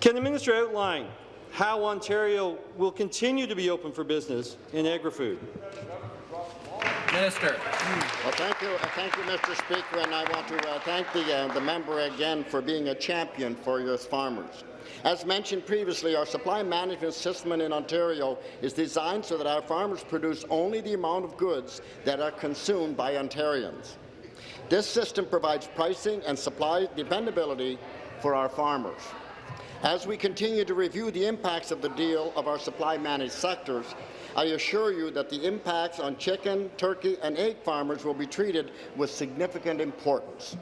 S15: Can the minister outline how Ontario will continue to be open for business in agri-food?
S1: Minister.
S9: Well, thank you, uh, thank you, Mr. Speaker, and I want to uh, thank the, uh, the member again for being a champion for your farmers. As mentioned previously, our supply management system in Ontario is designed so that our farmers produce only the amount of goods that are consumed by Ontarians. This system provides pricing and supply dependability for our farmers. As we continue to review the impacts of the deal of our supply managed sectors, I assure you that the impacts on chicken, turkey and egg farmers will be treated with significant importance.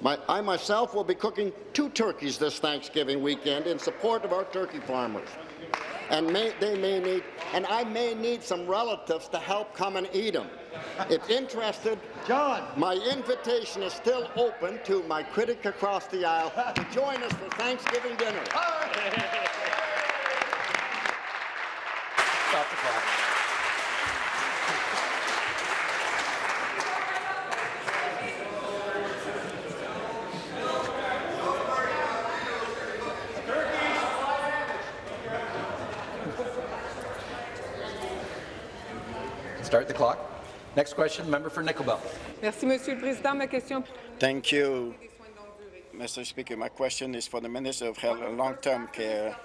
S9: My, I myself will be cooking two turkeys this Thanksgiving weekend in support of our turkey farmers. And may, they may need, and I may need some relatives to help come and eat them. If interested, John, my invitation is still open to my critic across the aisle to join us for Thanksgiving dinner. [LAUGHS]
S1: Stop the clock. Start the clock. Next question, member for Nickel Belt.
S16: Merci, Monsieur le Président. Ma question
S17: Thank you, Mr. Speaker. My question is for the Minister of Health and Long-Term Care.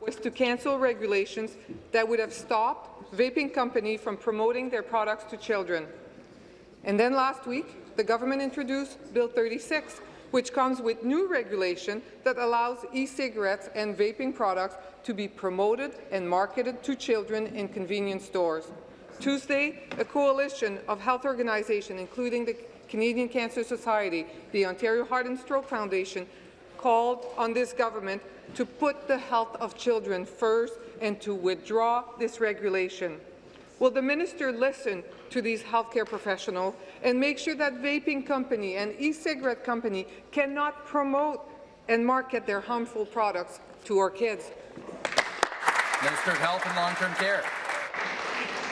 S16: was to cancel regulations that would have stopped vaping companies from promoting their products to children. And then last week, the government introduced Bill 36, which comes with new regulation that allows e-cigarettes and vaping products to be promoted and marketed to children in convenience stores. Tuesday, a coalition of health organizations, including the Canadian Cancer Society, the Ontario Heart and Stroke Foundation, called on this government to put the health of children first and to withdraw this regulation. Will the minister listen to these healthcare professionals and make sure that vaping company and e-cigarette company cannot promote and market their harmful products to our kids?
S1: Minister of Health and Long-Term Care.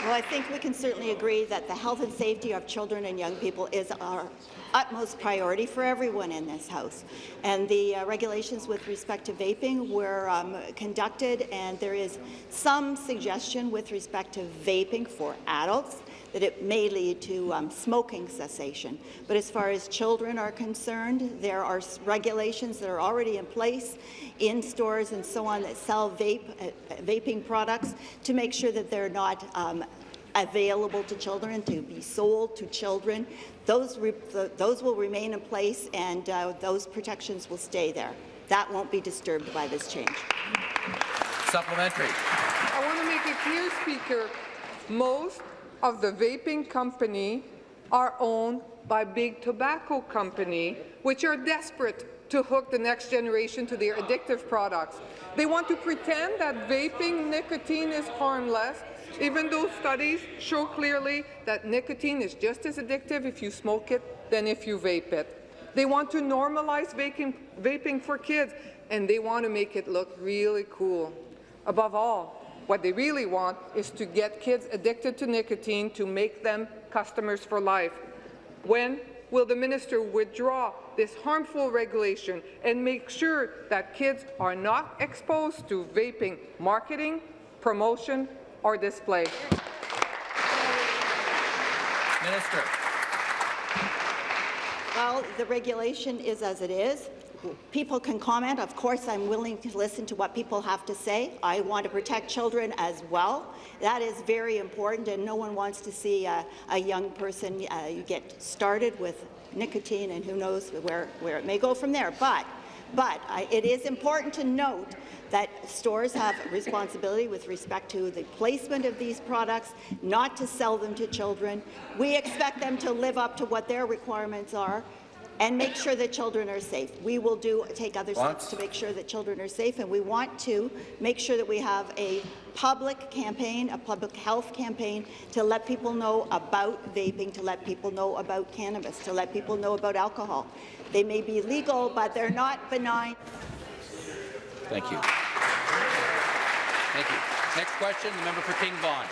S3: Well, I think we can certainly agree that the health and safety of children and young people is our utmost priority for everyone in this House. And the uh, regulations with respect to vaping were um, conducted, and there is some suggestion with respect to vaping for adults that it may lead to um, smoking cessation. But as far as children are concerned, there are regulations that are already in place in stores and so on that sell vape, uh, vaping products to make sure that they're not um, available to children, to be sold to children. Those, those will remain in place and uh, those protections will stay there. That won't be disturbed by this change.
S1: Supplementary.
S16: I want to make it clear, Speaker, most of the vaping company are owned by big tobacco company, which are desperate to hook the next generation to their addictive products. They want to pretend that vaping nicotine is harmless, even though studies show clearly that nicotine is just as addictive if you smoke it than if you vape it. They want to normalize vaping, vaping for kids, and they want to make it look really cool. Above all, what they really want is to get kids addicted to nicotine to make them customers for life. When will the minister withdraw this harmful regulation and make sure that kids are not exposed to vaping marketing, promotion, or display?
S1: Minister.
S3: Well, the regulation is as it is. People can comment. Of course, I'm willing to listen to what people have to say. I want to protect children as well. That is very important, and no one wants to see a, a young person uh, get started with nicotine, and who knows where, where it may go from there. But, but it is important to note that stores have responsibility with respect to the placement of these products, not to sell them to children. We expect them to live up to what their requirements are and make sure that children are safe. We will do take other steps to make sure that children are safe, and we want to make sure that we have a public campaign, a public health campaign, to let people know about vaping, to let people know about cannabis, to let people know about alcohol. They may be legal, but they're not benign.
S1: Thank you. Thank you. Next question, the member for King Vaughan.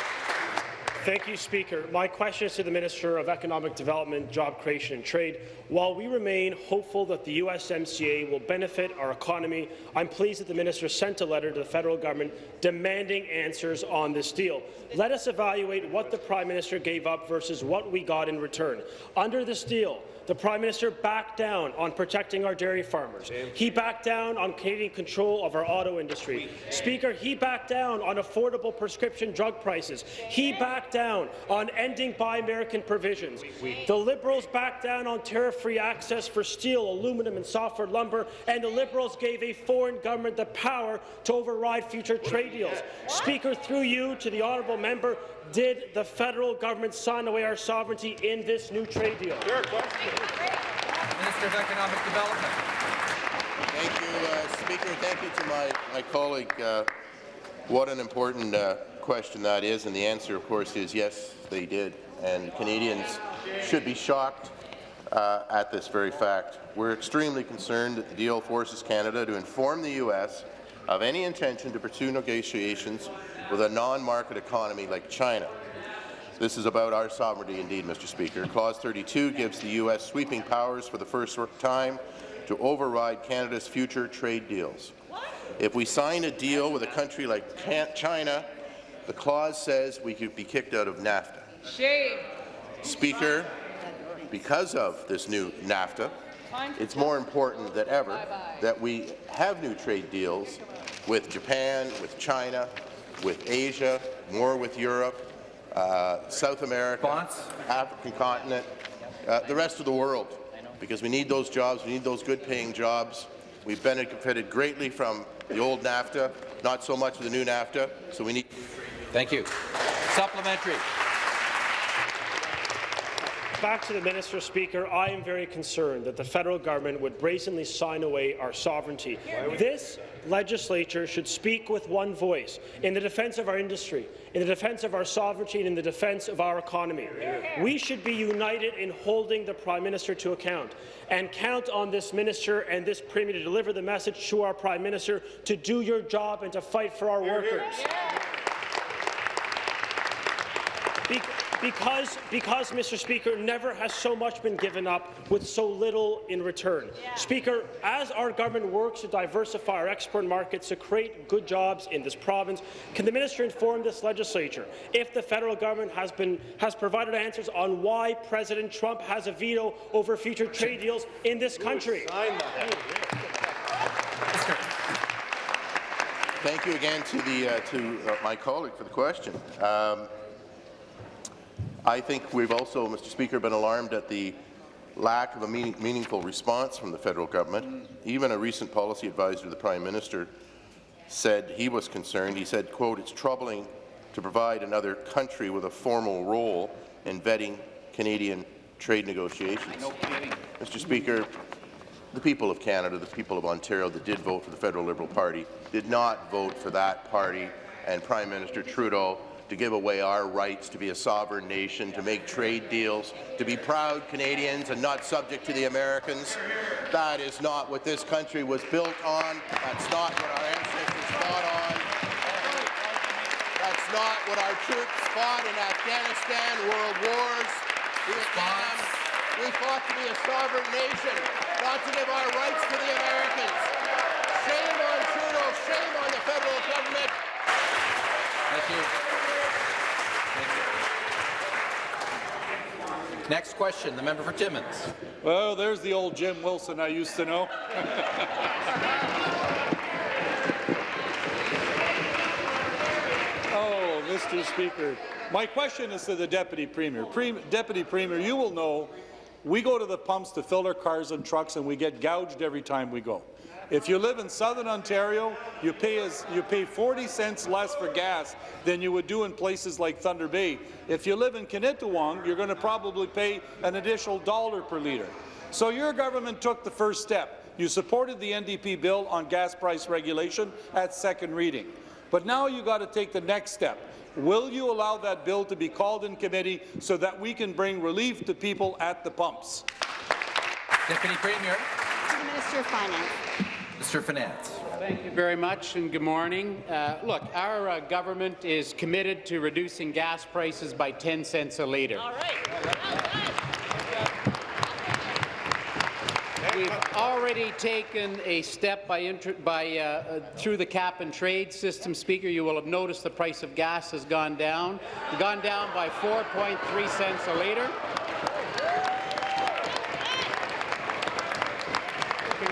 S18: Thank you, Speaker. My question is to the Minister of Economic Development, Job Creation and Trade. While we remain hopeful that the USMCA will benefit our economy, I'm pleased that the minister sent a letter to the federal government demanding answers on this deal. Let us evaluate what the Prime Minister gave up versus what we got in return. Under this deal, the Prime Minister backed down on protecting our dairy farmers. He backed down on Canadian control of our auto industry. Speaker, he backed down on affordable prescription drug prices. He backed down on ending Buy American provisions. The Liberals backed down on tariff-free access for steel, aluminum and softwood lumber, and the Liberals gave a foreign government the power to override future trade deals. Speaker, through you to the honourable member, did the federal government sign away our sovereignty in this new trade deal?
S1: Minister of Economic Development.
S7: Thank you, uh, Speaker. Thank you to my, my colleague. Uh, what an important uh, question that is, and the answer, of course, is yes, they did. And Canadians should be shocked uh, at this very fact. We're extremely concerned that the deal forces Canada to inform the U.S. of any intention to pursue negotiations with a non-market economy like China. This is about our sovereignty indeed, Mr. Speaker. Clause 32 gives the U.S. sweeping powers for the first time to override Canada's future trade deals. If we sign a deal with a country like China, the clause says we could be kicked out of NAFTA.
S11: Shame.
S7: Speaker, because of this new NAFTA, it's more important than ever that we have new trade deals with Japan, with China, with Asia, more with Europe, uh, South America, African continent, uh, the rest of the world, because we need those jobs, we need those good-paying jobs. We've benefited greatly from the old NAFTA, not so much of the new NAFTA, so we need...
S1: Thank you. Supplementary.
S18: Back to the Minister, Speaker. I am very concerned that the federal government would brazenly sign away our sovereignty. This legislature should speak with one voice in the defence of our industry, in the defence of our sovereignty, and in the defence of our economy. We should be united in holding the Prime Minister to account and count on this minister and this Premier to deliver the message to our Prime Minister to do your job and to fight for our workers. Be because, because, Mr. Speaker, never has so much been given up with so little in return. Yeah. Speaker, as our government works to diversify our export markets to create good jobs in this province, can the minister inform this legislature if the federal government has, been, has provided answers on why President Trump has a veto over future trade deals in this country?
S7: Thank you again to, the, uh, to uh, my colleague for the question. Um, I think we've also, Mr. Speaker, been alarmed at the lack of a meaning, meaningful response from the federal government. Even a recent policy advisor to the Prime Minister said he was concerned. He said, quote, it's troubling to provide another country with a formal role in vetting Canadian trade negotiations. Mr. Speaker, the people of Canada, the people of Ontario that did vote for the Federal Liberal Party did not vote for that party and Prime Minister Trudeau to give away our rights to be a sovereign nation, to make trade deals, to be proud Canadians and not subject to the Americans. That is not what this country was built on. That's not what our ancestors fought on. That's not what our troops fought in Afghanistan, world wars, Vietnam. We fought to be a sovereign nation, not to give our rights to the Americans. Shame on Trudeau, shame on the federal government.
S1: Thank you. Next question, the member for Timmins.
S19: Well, there's the old Jim Wilson I used to know. [LAUGHS] oh, Mr. Speaker, my question is to the Deputy Premier. Pre Deputy Premier, you will know we go to the pumps to fill our cars and trucks and we get gouged every time we go. If you live in southern Ontario, you pay, as, you pay 40 cents less for gas than you would do in places like Thunder Bay. If you live in Kinetuwang, you're going to probably pay an additional dollar per litre. So your government took the first step. You supported the NDP bill on gas price regulation at second reading. But now you've got to take the next step. Will you allow that bill to be called in committee so that we can bring relief to people at the pumps?
S1: Deputy Premier.
S3: To the Minister of Finance.
S1: Mr. Finance.
S20: Thank you very much, and good morning. Uh, look, our uh, government is committed to reducing gas prices by 10 cents a litre. All We've already taken a step by, by uh, uh, through the cap and trade system, Speaker. You will have noticed the price of gas has gone down, gone down by 4.3 cents a litre.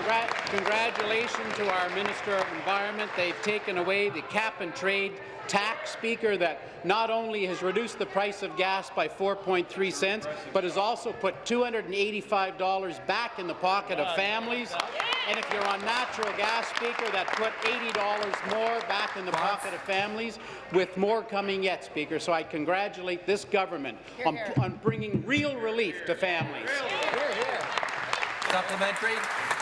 S20: Congra congratulations to our Minister of Environment. They've taken away the cap and trade tax, Speaker, that not only has reduced the price of gas by 4.3 cents, but has also put $285 back in the pocket of families. And if you're on natural gas, Speaker, that put $80 more back in the pocket of families, with more coming yet, Speaker. So I congratulate this government on, on bringing real relief to families.
S1: Supplementary.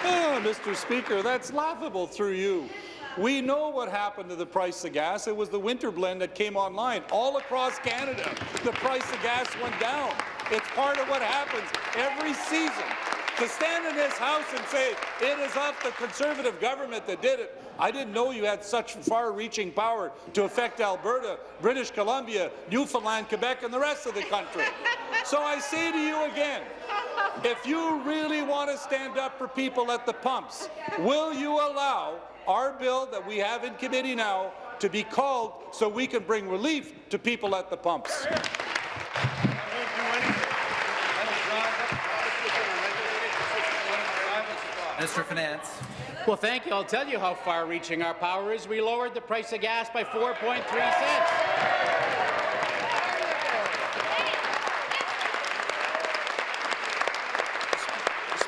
S19: Ah, Mr. Speaker, that's laughable through you. We know what happened to the price of gas. It was the winter blend that came online. All across Canada, the price of gas went down. It's part of what happens every season. To stand in this House and say it is up the Conservative government that did it, I didn't know you had such far-reaching power to affect Alberta, British Columbia, Newfoundland, Quebec, and the rest of the country. So I say to you again, if you really want to stand up for people at the pumps, will you allow our bill that we have in committee now to be called so we can bring relief to people at the pumps?
S1: Of Finance.
S20: Well, thank you. I'll tell you how far-reaching our power is. We lowered the price of gas by 4.3 cents.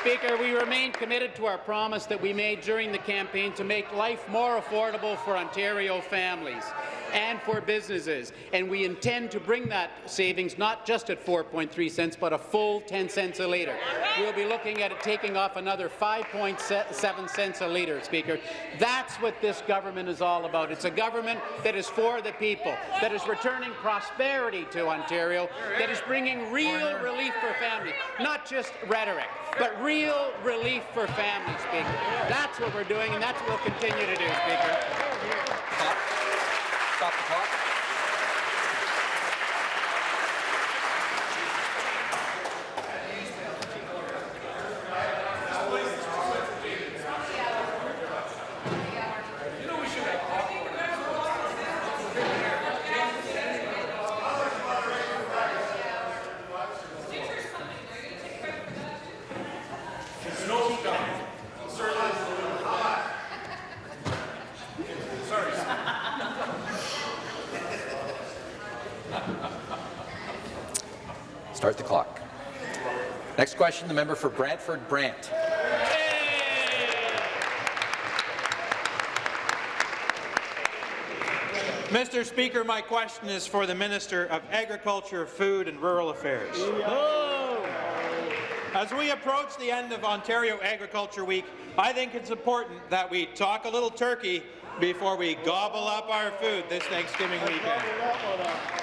S20: Speaker, we remain committed to our promise that we made during the campaign to make life more affordable for Ontario families and for businesses. And we intend to bring that savings not just at 4.3 cents, but a full 10 cents a litre. We'll be looking at it taking off another 5.7 cents a litre, Speaker. That's what this government is all about. It's a government that is for the people, that is returning prosperity to Ontario, that is bringing real relief for families, not just rhetoric, but real relief for families, Speaker. That's what we're doing, and that's what we'll continue to do, Speaker.
S1: Stop the clock. Start the clock. Next question, the member for Brantford Brant.
S21: Mr. Speaker, my question is for the Minister of Agriculture, Food and Rural Affairs. As we approach the end of Ontario Agriculture Week, I think it's important that we talk a little turkey before we gobble up our food this Thanksgiving weekend.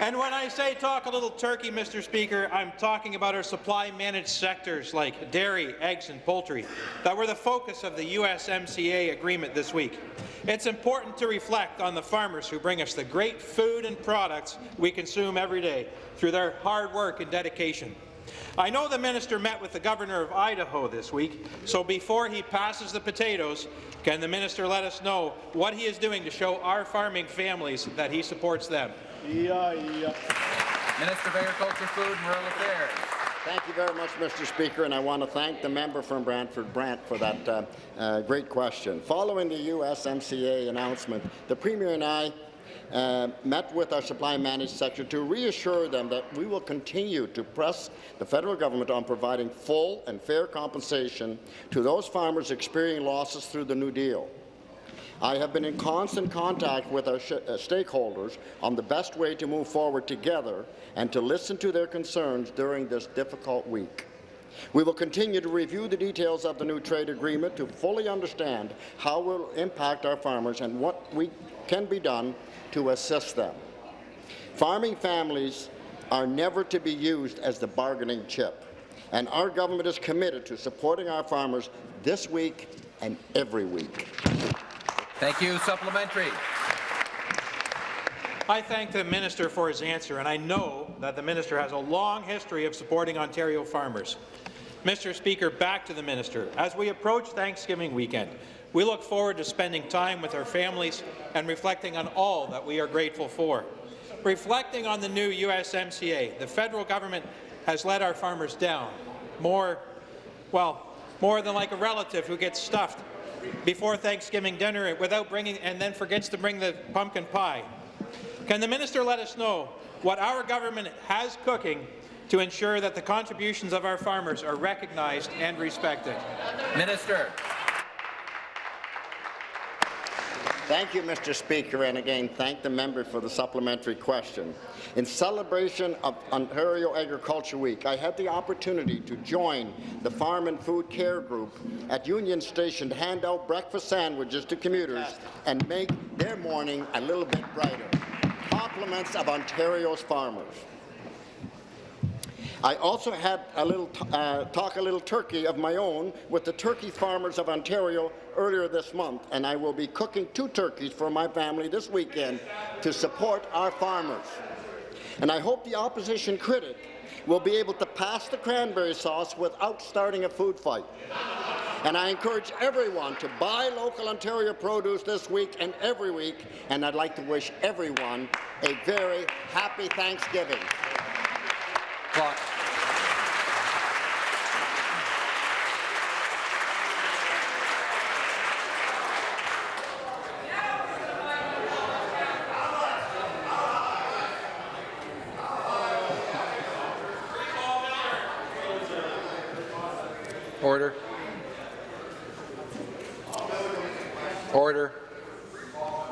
S21: And when I say talk a little turkey, Mr. Speaker, I'm talking about our supply-managed sectors like dairy, eggs and poultry that were the focus of the USMCA agreement this week. It's important to reflect on the farmers who bring us the great food and products we consume every day through their hard work and dedication. I know the minister met with the governor of Idaho this week, so before he passes the potatoes, can the minister let us know what he is doing to show our farming families that he supports them?
S4: Yeah, yeah.
S1: Minister of Agriculture, Food and Rural Affairs.
S9: Thank you very much, Mr. Speaker, and I want to thank the member from Brantford Brant for that uh, uh, great question. Following the USMCA announcement, the Premier and I uh, met with our supply managed sector to reassure them that we will continue to press the federal government on providing full and fair compensation to those farmers experiencing losses through the New Deal. I have been in constant contact with our uh, stakeholders on the best way to move forward together and to listen to their concerns during this difficult week. We will continue to review the details of the new trade agreement to fully understand how it will impact our farmers and what we can be done to assist them. Farming families are never to be used as the bargaining chip, and our government is committed to supporting our farmers this week and every week.
S1: Thank you. Supplementary.
S21: I thank the minister for his answer, and I know that the minister has a long history of supporting Ontario farmers. Mr. Speaker, back to the minister. As we approach Thanksgiving weekend, we look forward to spending time with our families and reflecting on all that we are grateful for. Reflecting on the new USMCA, the federal government has let our farmers down. More, well, more than like a relative who gets stuffed before Thanksgiving dinner without bringing and then forgets to bring the pumpkin pie. Can the minister let us know what our government has cooking to ensure that the contributions of our farmers are recognized and respected?
S1: Minister.
S9: Thank you, Mr. Speaker, and again, thank the member for the supplementary question. In celebration of Ontario Agriculture Week, I had the opportunity to join the Farm and Food Care Group at Union Station to hand out breakfast sandwiches to commuters and make their morning a little bit brighter. Compliments of Ontario's farmers. I also had a little uh, talk a little turkey of my own with the turkey farmers of Ontario earlier this month, and I will be cooking two turkeys for my family this weekend to support our farmers. And I hope the opposition critic will be able to pass the cranberry sauce without starting a food fight. And I encourage everyone to buy local Ontario produce this week and every week, and I'd like to wish everyone a very happy Thanksgiving.
S1: Clock. Order. Order.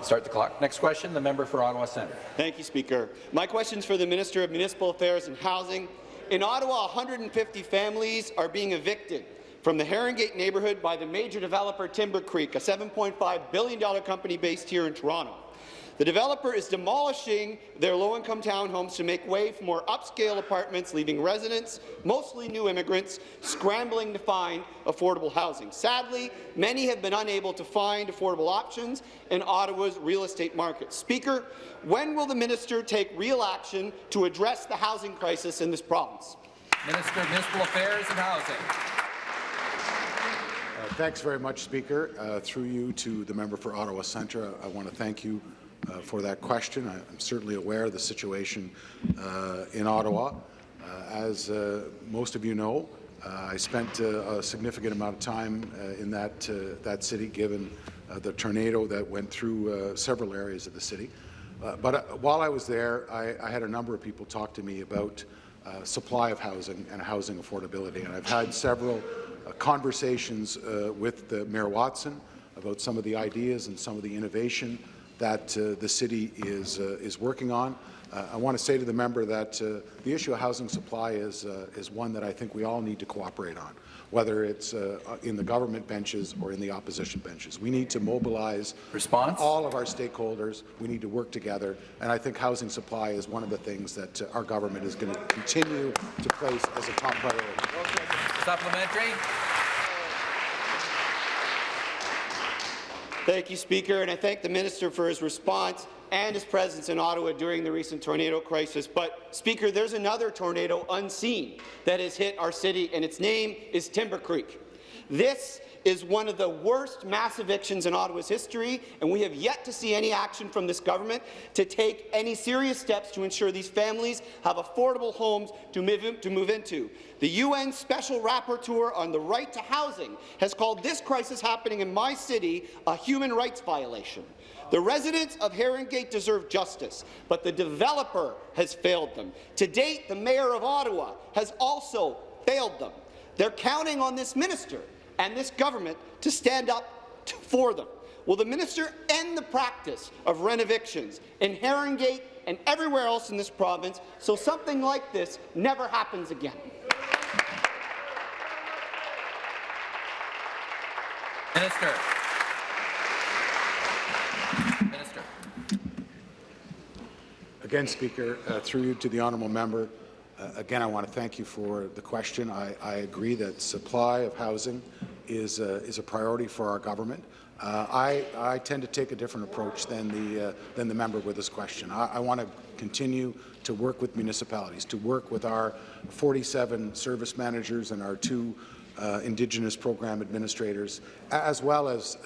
S1: Start the clock. Next question, the member for Ottawa Centre.
S22: Thank you, Speaker. My question is for the Minister of Municipal Affairs and Housing. In Ottawa, 150 families are being evicted from the Herongate neighbourhood by the major developer Timbercreek, a $7.5 billion company based here in Toronto. The developer is demolishing their low-income townhomes to make way for more upscale apartments, leaving residents, mostly new immigrants, scrambling to find affordable housing. Sadly, many have been unable to find affordable options in Ottawa's real estate market. Speaker, when will the minister take real action to address the housing crisis in this province?
S1: Minister of Municipal Affairs and Housing.
S23: Uh, thanks very much, Speaker. Uh, through you to the member for Ottawa Centre, I want to thank you uh, for that question. I, am certainly aware of the situation uh, in Ottawa. Uh, as uh, most of you know, uh, I spent uh, a significant amount of time uh, in that, that city, given the tornado that went through several areas of the city. but while I was there, I, I, had a number of people talk to me about supply of housing and housing affordability, and I've had several conversations with the Mayor Watson about some of the ideas and some of the innovation that uh, the city is, uh, is working on. Uh, I want to say to the member that uh, the issue of housing supply is, uh, is one that I think we all need to cooperate on, whether it's uh, in the government benches or in the opposition benches. We need to mobilize
S1: Response?
S23: all of our stakeholders. We need to work together, and I think housing supply is one of the things that our government is going to continue to place as a top priority.
S1: Supplementary.
S22: Thank you, Speaker, and I thank the minister for his response and his presence in Ottawa during the recent tornado crisis. But, Speaker, there's another tornado unseen that has hit our city, and its name is Timbercreek. This is one of the worst mass evictions in Ottawa's history, and we have yet to see any action from this government to take any serious steps to ensure these families have affordable homes to move, in, to move into. The UN Special Rapporteur on the right to housing has called this crisis happening in my city a human rights violation. The residents of Herongate deserve justice, but the developer has failed them. To date, the Mayor of Ottawa has also failed them. They're counting on this minister and this government to stand up to, for them. Will the minister end the practice of rent evictions in Herongate and everywhere else in this province so something like this never happens again?
S1: Minister. Minister.
S23: Again, Speaker, uh, through you to the honourable member, uh, again, I want to thank you for the question. I, I, agree that supply of housing is a, is a priority for our government. Uh, I, I tend to take a different approach than the, uh, than the member with this question. I, I want to continue to work with municipalities, to work with our 47 service managers and our two uh, Indigenous program administrators, as well as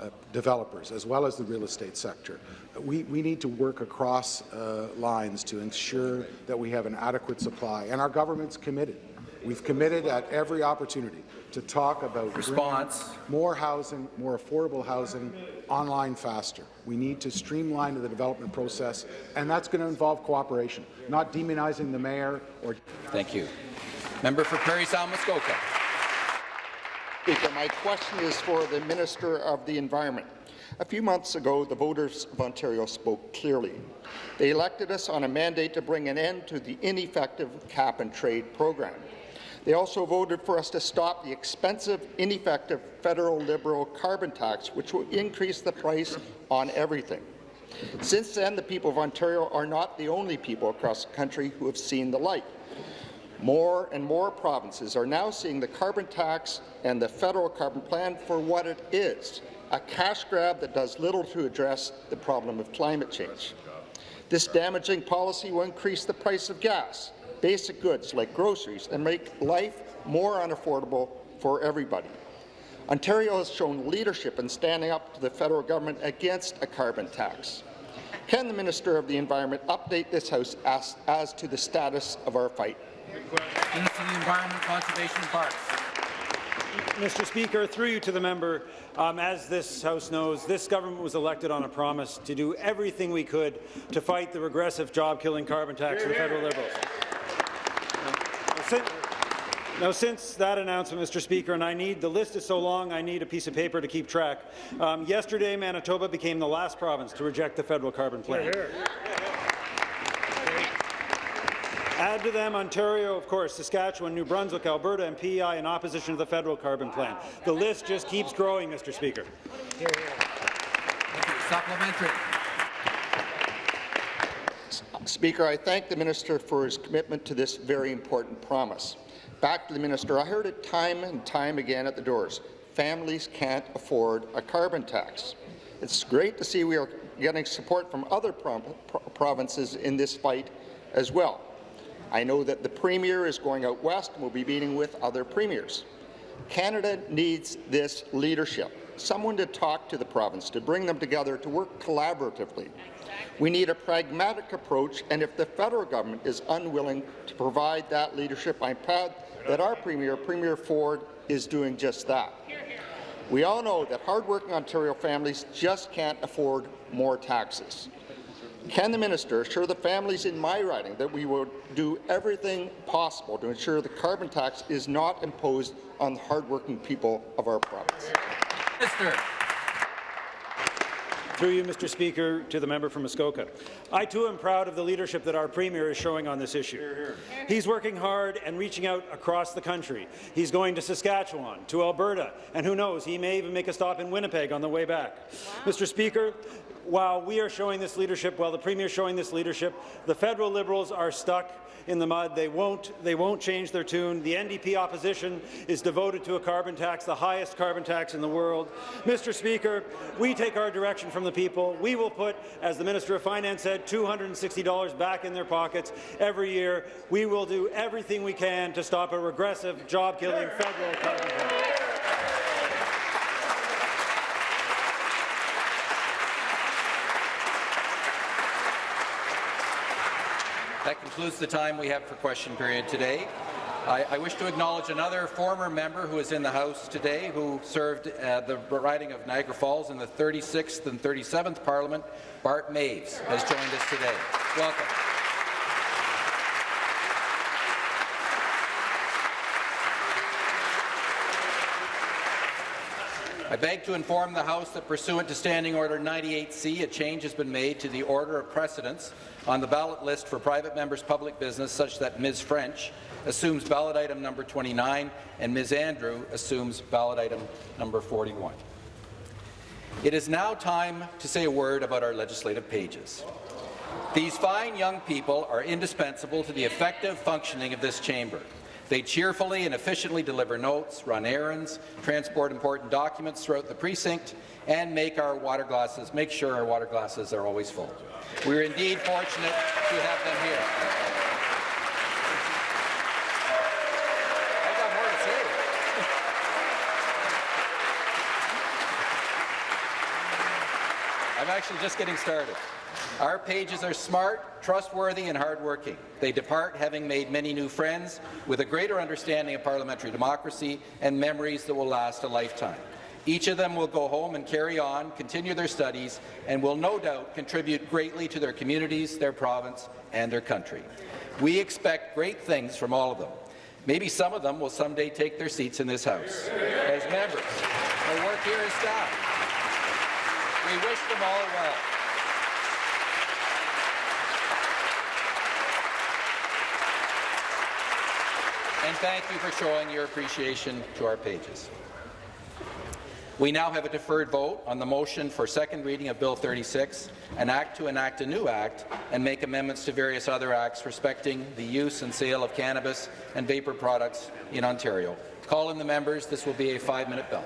S23: uh, developers, as well as the real estate sector. We, we need to work across uh, lines to ensure that we have an adequate supply, and our government's committed. We've committed at every opportunity to talk about
S1: Response.
S23: more housing, more affordable housing, online faster. We need to streamline the development process, and that's going to involve cooperation, not demonizing the mayor or.
S1: Thank you. Member for Parry Sound Muskoka.
S24: Speaker, my question is for the Minister of the Environment. A few months ago, the voters of Ontario spoke clearly. They elected us on a mandate to bring an end to the ineffective cap-and-trade program. They also voted for us to stop the expensive, ineffective federal Liberal carbon tax, which will increase the price on everything. Since then, the people of Ontario are not the only people across the country who have seen the light. More and more provinces are now seeing the carbon tax and the federal carbon plan for what it is, a cash grab that does little to address the problem of climate change. This damaging policy will increase the price of gas, basic goods like groceries, and make life more unaffordable for everybody. Ontario has shown leadership in standing up to the federal government against a carbon tax. Can the Minister of the Environment update this House as, as to the status of our fight?
S1: Minister of the Environment, Conservation and Parks.
S15: Mr. Speaker, through you to the member, um, as this House knows, this government was elected on a promise to do everything we could to fight the regressive job-killing carbon tax of the federal Liberals. Now, since, now, since that announcement, Mr. Speaker, and I need, the list is so long, I need a piece of paper to keep track. Um, yesterday, Manitoba became the last province to reject the federal carbon plan. Add to them Ontario, of course, Saskatchewan, New Brunswick, Alberta, and PEI in opposition to the federal carbon plan. The list just keeps growing, Mr. Speaker.
S1: Supplementary.
S24: Speaker, I thank the minister for his commitment to this very important promise. Back to the minister, I heard it time and time again at the doors. Families can't afford a carbon tax. It's great to see we are getting support from other pro pro provinces in this fight as well. I know that the Premier is going out west and will be meeting with other premiers. Canada needs this leadership, someone to talk to the province, to bring them together, to work collaboratively. We need a pragmatic approach, and if the federal government is unwilling to provide that leadership, I'm proud that our Premier, Premier Ford, is doing just that. We all know that hardworking Ontario families just can't afford more taxes. Can the minister assure the families in my riding that we will do everything possible to ensure the carbon tax is not imposed on the hardworking people of our province?
S1: Minister.
S15: Through you, Mr. Speaker, to the member from Muskoka. I too am proud of the leadership that our Premier is showing on this issue. He's working hard and reaching out across the country. He's going to Saskatchewan, to Alberta, and who knows, he may even make a stop in Winnipeg on the way back. Wow. Mr. Speaker, while we are showing this leadership, while the Premier is showing this leadership, the federal Liberals are stuck in the mud. They won't, they won't change their tune. The NDP opposition is devoted to a carbon tax, the highest carbon tax in the world. Mr. Speaker, we take our direction from the people. We will put, as the Minister of Finance said, $260 back in their pockets every year. We will do everything we can to stop a regressive, job-killing federal carbon tax.
S1: That concludes the time we have for question period today. I, I, wish to acknowledge another former member who is in the House today who served uh, the riding of Niagara Falls in the 36th and 37th Parliament. Bart Maves has joined us today. Welcome. I beg to inform the House that pursuant to Standing Order 98C, a change has been made to the order of precedence on the ballot list for private members' public business such that Ms. French assumes ballot item number 29 and Ms. Andrew assumes ballot item number 41. It is now time to say a word about our legislative pages. These fine young people are indispensable to the effective functioning of this chamber. They cheerfully and efficiently deliver notes, run errands, transport important documents throughout the precinct, and make our water glasses, make sure our water glasses are always full. We are indeed fortunate to have them here. I got more to say. I'm actually just getting started. Our pages are smart, trustworthy, and hardworking. They depart having made many new friends with a greater understanding of parliamentary democracy and memories that will last a lifetime. Each of them will go home and carry on, continue their studies, and will no doubt contribute greatly to their communities, their province, and their country. We expect great things from all of them. Maybe some of them will someday take their seats in this House as members or work here as staff. We wish them all well. And thank you for showing your appreciation to our pages. We now have a deferred vote on the motion for second reading of Bill 36, an act to enact a new act and make amendments to various other acts respecting the use and sale of cannabis and vapor products in Ontario. Call in the members. This will be a five-minute bill.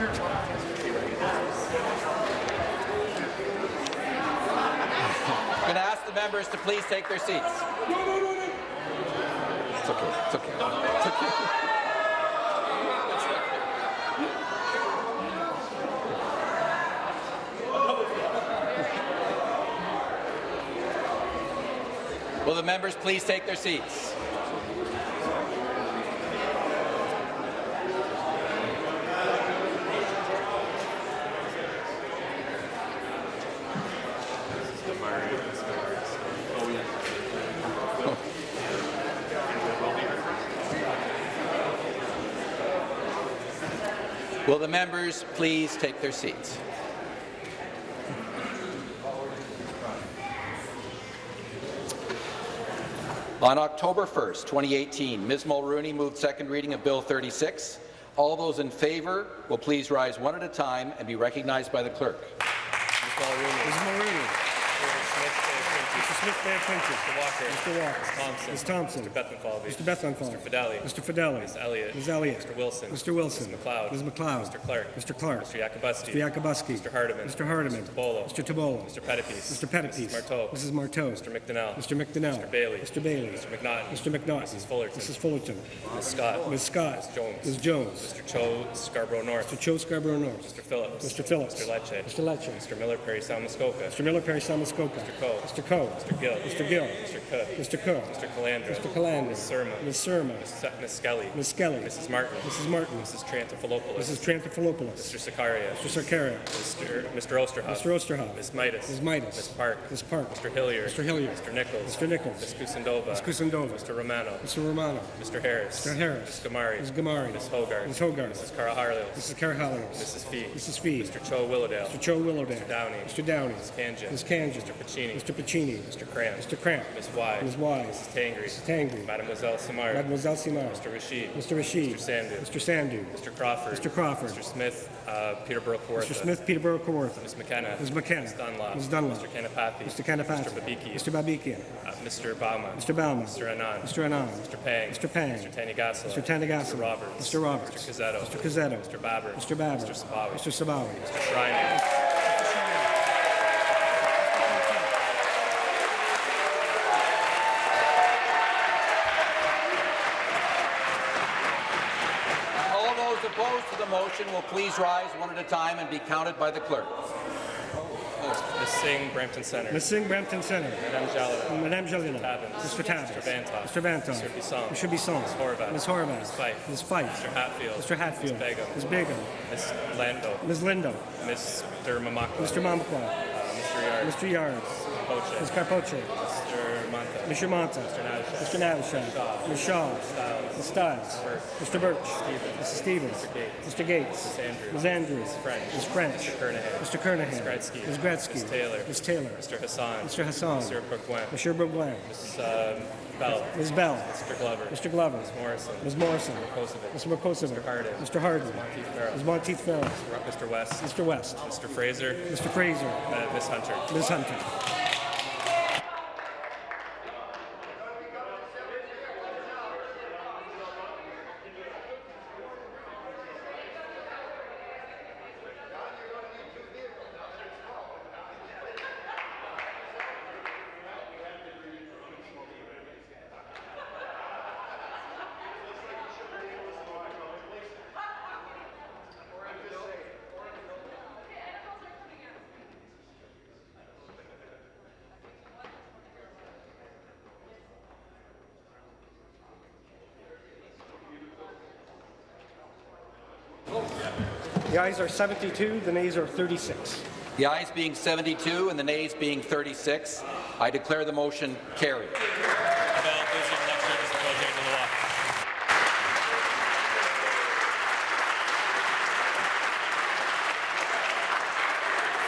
S1: I'm going to ask the members to please take their seats. It's okay. It's okay. It's okay. Will the members please take their seats? Will the members please take their seats? On October 1st, 2018, Ms. Mulroney moved second reading of Bill 36. All those in favour will please rise one at a time and be recognized by the clerk.
S25: Ms. Mulroney. Mr. Smith Bay Quinton. Mr. Walker. Mr. Walker. Ms. Thompson. Ms. Thompson. Mr. Bethlenfalvy. Mr. Mr. Fedeli. Mr. Fedeli. Ms. Elliott. Ms. Elliott. Mr. Wilson. Mr. Wilson. Ms. MacLeod. Ms. MacLeod. Mr. Clark. Mr. Clark. Mr. Yakabuski. Mr. Yakabuski. Mr. Hardeman. Mr. Hardeman. Mr. Tibollo. Mr. Tibollo. Mr. Pettapiece. Mr. Pettapiece. Mrs. Martow. Mrs. Martow. Mr. McDonell. Mr. McDonell. Mr. Bailey. Mr. Bailey. Mr. McNaughton. Mr. McNaughton. Mrs. Fullerton. Mrs. Fullerton. Ms. Scott. Ms. Scott. Ms. Jones. Ms. Jones. Mr. Cho Scarborough North. Mr. Cho Scarborough North. Mr. Phillips. Mr. Phillips. Mr. Lecce. Mr. Lecce. Mr. Miller Parry Sound-Muskoka. Mr. Miller Parry Sound-Muskoka. Mr. Coe. Mr. Coe. Mr. Gill. Mr. Gill. Mr. Cook. Mr. Cook. Mr. Calandra. Mr. Calandra. Ms. Surma. Ms. Surma. Ms. Skelly. Ms. Skelly. Mrs. Martin. Mrs. Martin. Mrs. Triantafilopoulos. Mrs. Triantafilopoulos. Mr. Sarkaria. Mr. Sarkaria. Mr. Mr. Oosterhoff. Mr. Oosterhoff. Ms. Mitas. Ms. Mitas. Ms. Park. Ms. Park. Mr. Hilliard. Mr. Hilliard. Mr. Nicholls. Mr. Nicholls. Ms. Kusendova. Ms. Kusendova. Mr. Romano. Mr. Romano. Mr. Harris. Mr. Harris. Ms. Ghamari. Ms. Ghamari. Ms. Hogarth. Ms. Hogarth. Mrs. Karahalios. Mrs. Karahalios. Mrs. Fee. Mrs. Fee. Mr. Cho Willowdale. Mr. Cho Willowdale. Mr. Downey. Mr. Downey. Ms. Kanja. Ms. Kanja. Mr. Piccini. Mr. Piccini. Mr. Kramp. Mr. Kramp. Ms. Wise. Ms. Wise. Mrs. Tangri. Mrs. Tangri. Mademoiselle Simard. Mademoiselle Simard. Mr. Rasheed. Mr. Rasheed. Mr. Sandhu. Mr. Sandhu. Mr. Crawford. Mr. Crawford. Mr. Smith. Uh, Peterborough Kawartha. Mr. Smith. Peterborough Kawartha. Ms. McKenna. Ms. McKenna. Ms. Dunlop. Ms. Dunlop. Mr. Kanapathi. Mr. Kanapathi. Mr. Babiki. Mr. Babikian. Uh, Mr. Bouma. Mr. Bouma. Mr. Anand. Mr. Anand. Mr. Pang. Mr. Pang. Mr. Tanigasala. Mr. Tanigasala. Mr. Roberts. Mr. Roberts. Mr. Cuzzetto. Mr. Cuzzetto. Mr. Baber. Mr. Baber. Mr. Sabawy. Mr. Sabawy. Mr. Schreiner.
S1: All those opposed to the motion will please rise one at a time and be counted by the clerk.
S25: Ms. Singh, Brampton Center.
S16: Ms. Singh, Brampton Center.
S25: Madame Jalila.
S16: Madame Jalila.
S25: Tabuns.
S16: Mr. Tabuns.
S25: Mr. Bantoff.
S16: Mr. Bantoff.
S25: Mr. Bisson.
S16: Mr. Bisson.
S25: Ms. Horwath.
S16: Ms. Horwath.
S25: Ms. Fife.
S16: Ms. Fife.
S25: Mr. Hatfield.
S16: Mr. Hatfield.
S25: Ms. Begum.
S16: Ms. Begum.
S25: Ms. Lindo.
S16: Ms. Lindo.
S25: Mr. Mamakwa.
S16: Mr. Mamakwa.
S25: Uh, Mr. Yarde.
S16: Mr. Yards.
S25: Poche.
S16: Ms. Karpoche.
S25: Mr. Mantha.
S16: Mr. Mantha.
S25: Mr.
S16: Mr. Navashad. Ms. Shaw. Ms. Stiles. Mr. Burch. Mrs. Stevens. Mr. Gates. Ms. Andrews. Ms. French.
S25: Mr. Kernaghan.
S16: Mr. Kernaghan.
S25: Ms. Gretzky.
S16: Ms. Gretzky.
S25: Ms. Taylor.
S16: Ms. Taylor.
S25: Mr. Hassan.
S16: Mr. Hassan.
S25: Mr. Bourgouin.
S16: Mr. Bourgouin.
S25: Ms. um, Bell.
S16: Ms. Bell.
S25: Mr. Glover.
S16: Mr. Glover.
S25: Ms. Morrison.
S16: Ms. Morrison. Mr. Makosovic.
S25: Mr. Harden.
S16: Mr.
S25: Monteith Farrell.
S16: Ms. Monteith Farrell.
S25: Mr. West.
S16: Mr. West.
S25: Mr. Fraser.
S16: Mr. Fraser.
S25: Uh, Ms. Hunter.
S16: Ms. Hunter. Ayes are 72, the nays are 36.
S1: The ayes being 72 and the nays being 36, I declare the motion carried.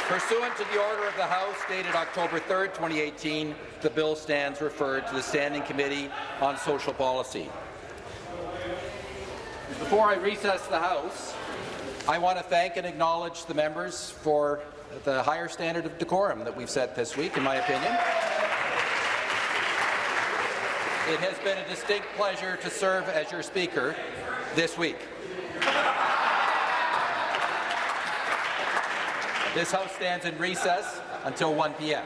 S1: Pursuant to the order of the House dated October 3, 2018, the bill stands referred to the Standing Committee on Social Policy. Before I recess the House, I want to thank and acknowledge the members for the higher standard of decorum that we've set this week, in my opinion. It has been a distinct pleasure to serve as your Speaker this week. This House stands in recess until 1 p.m.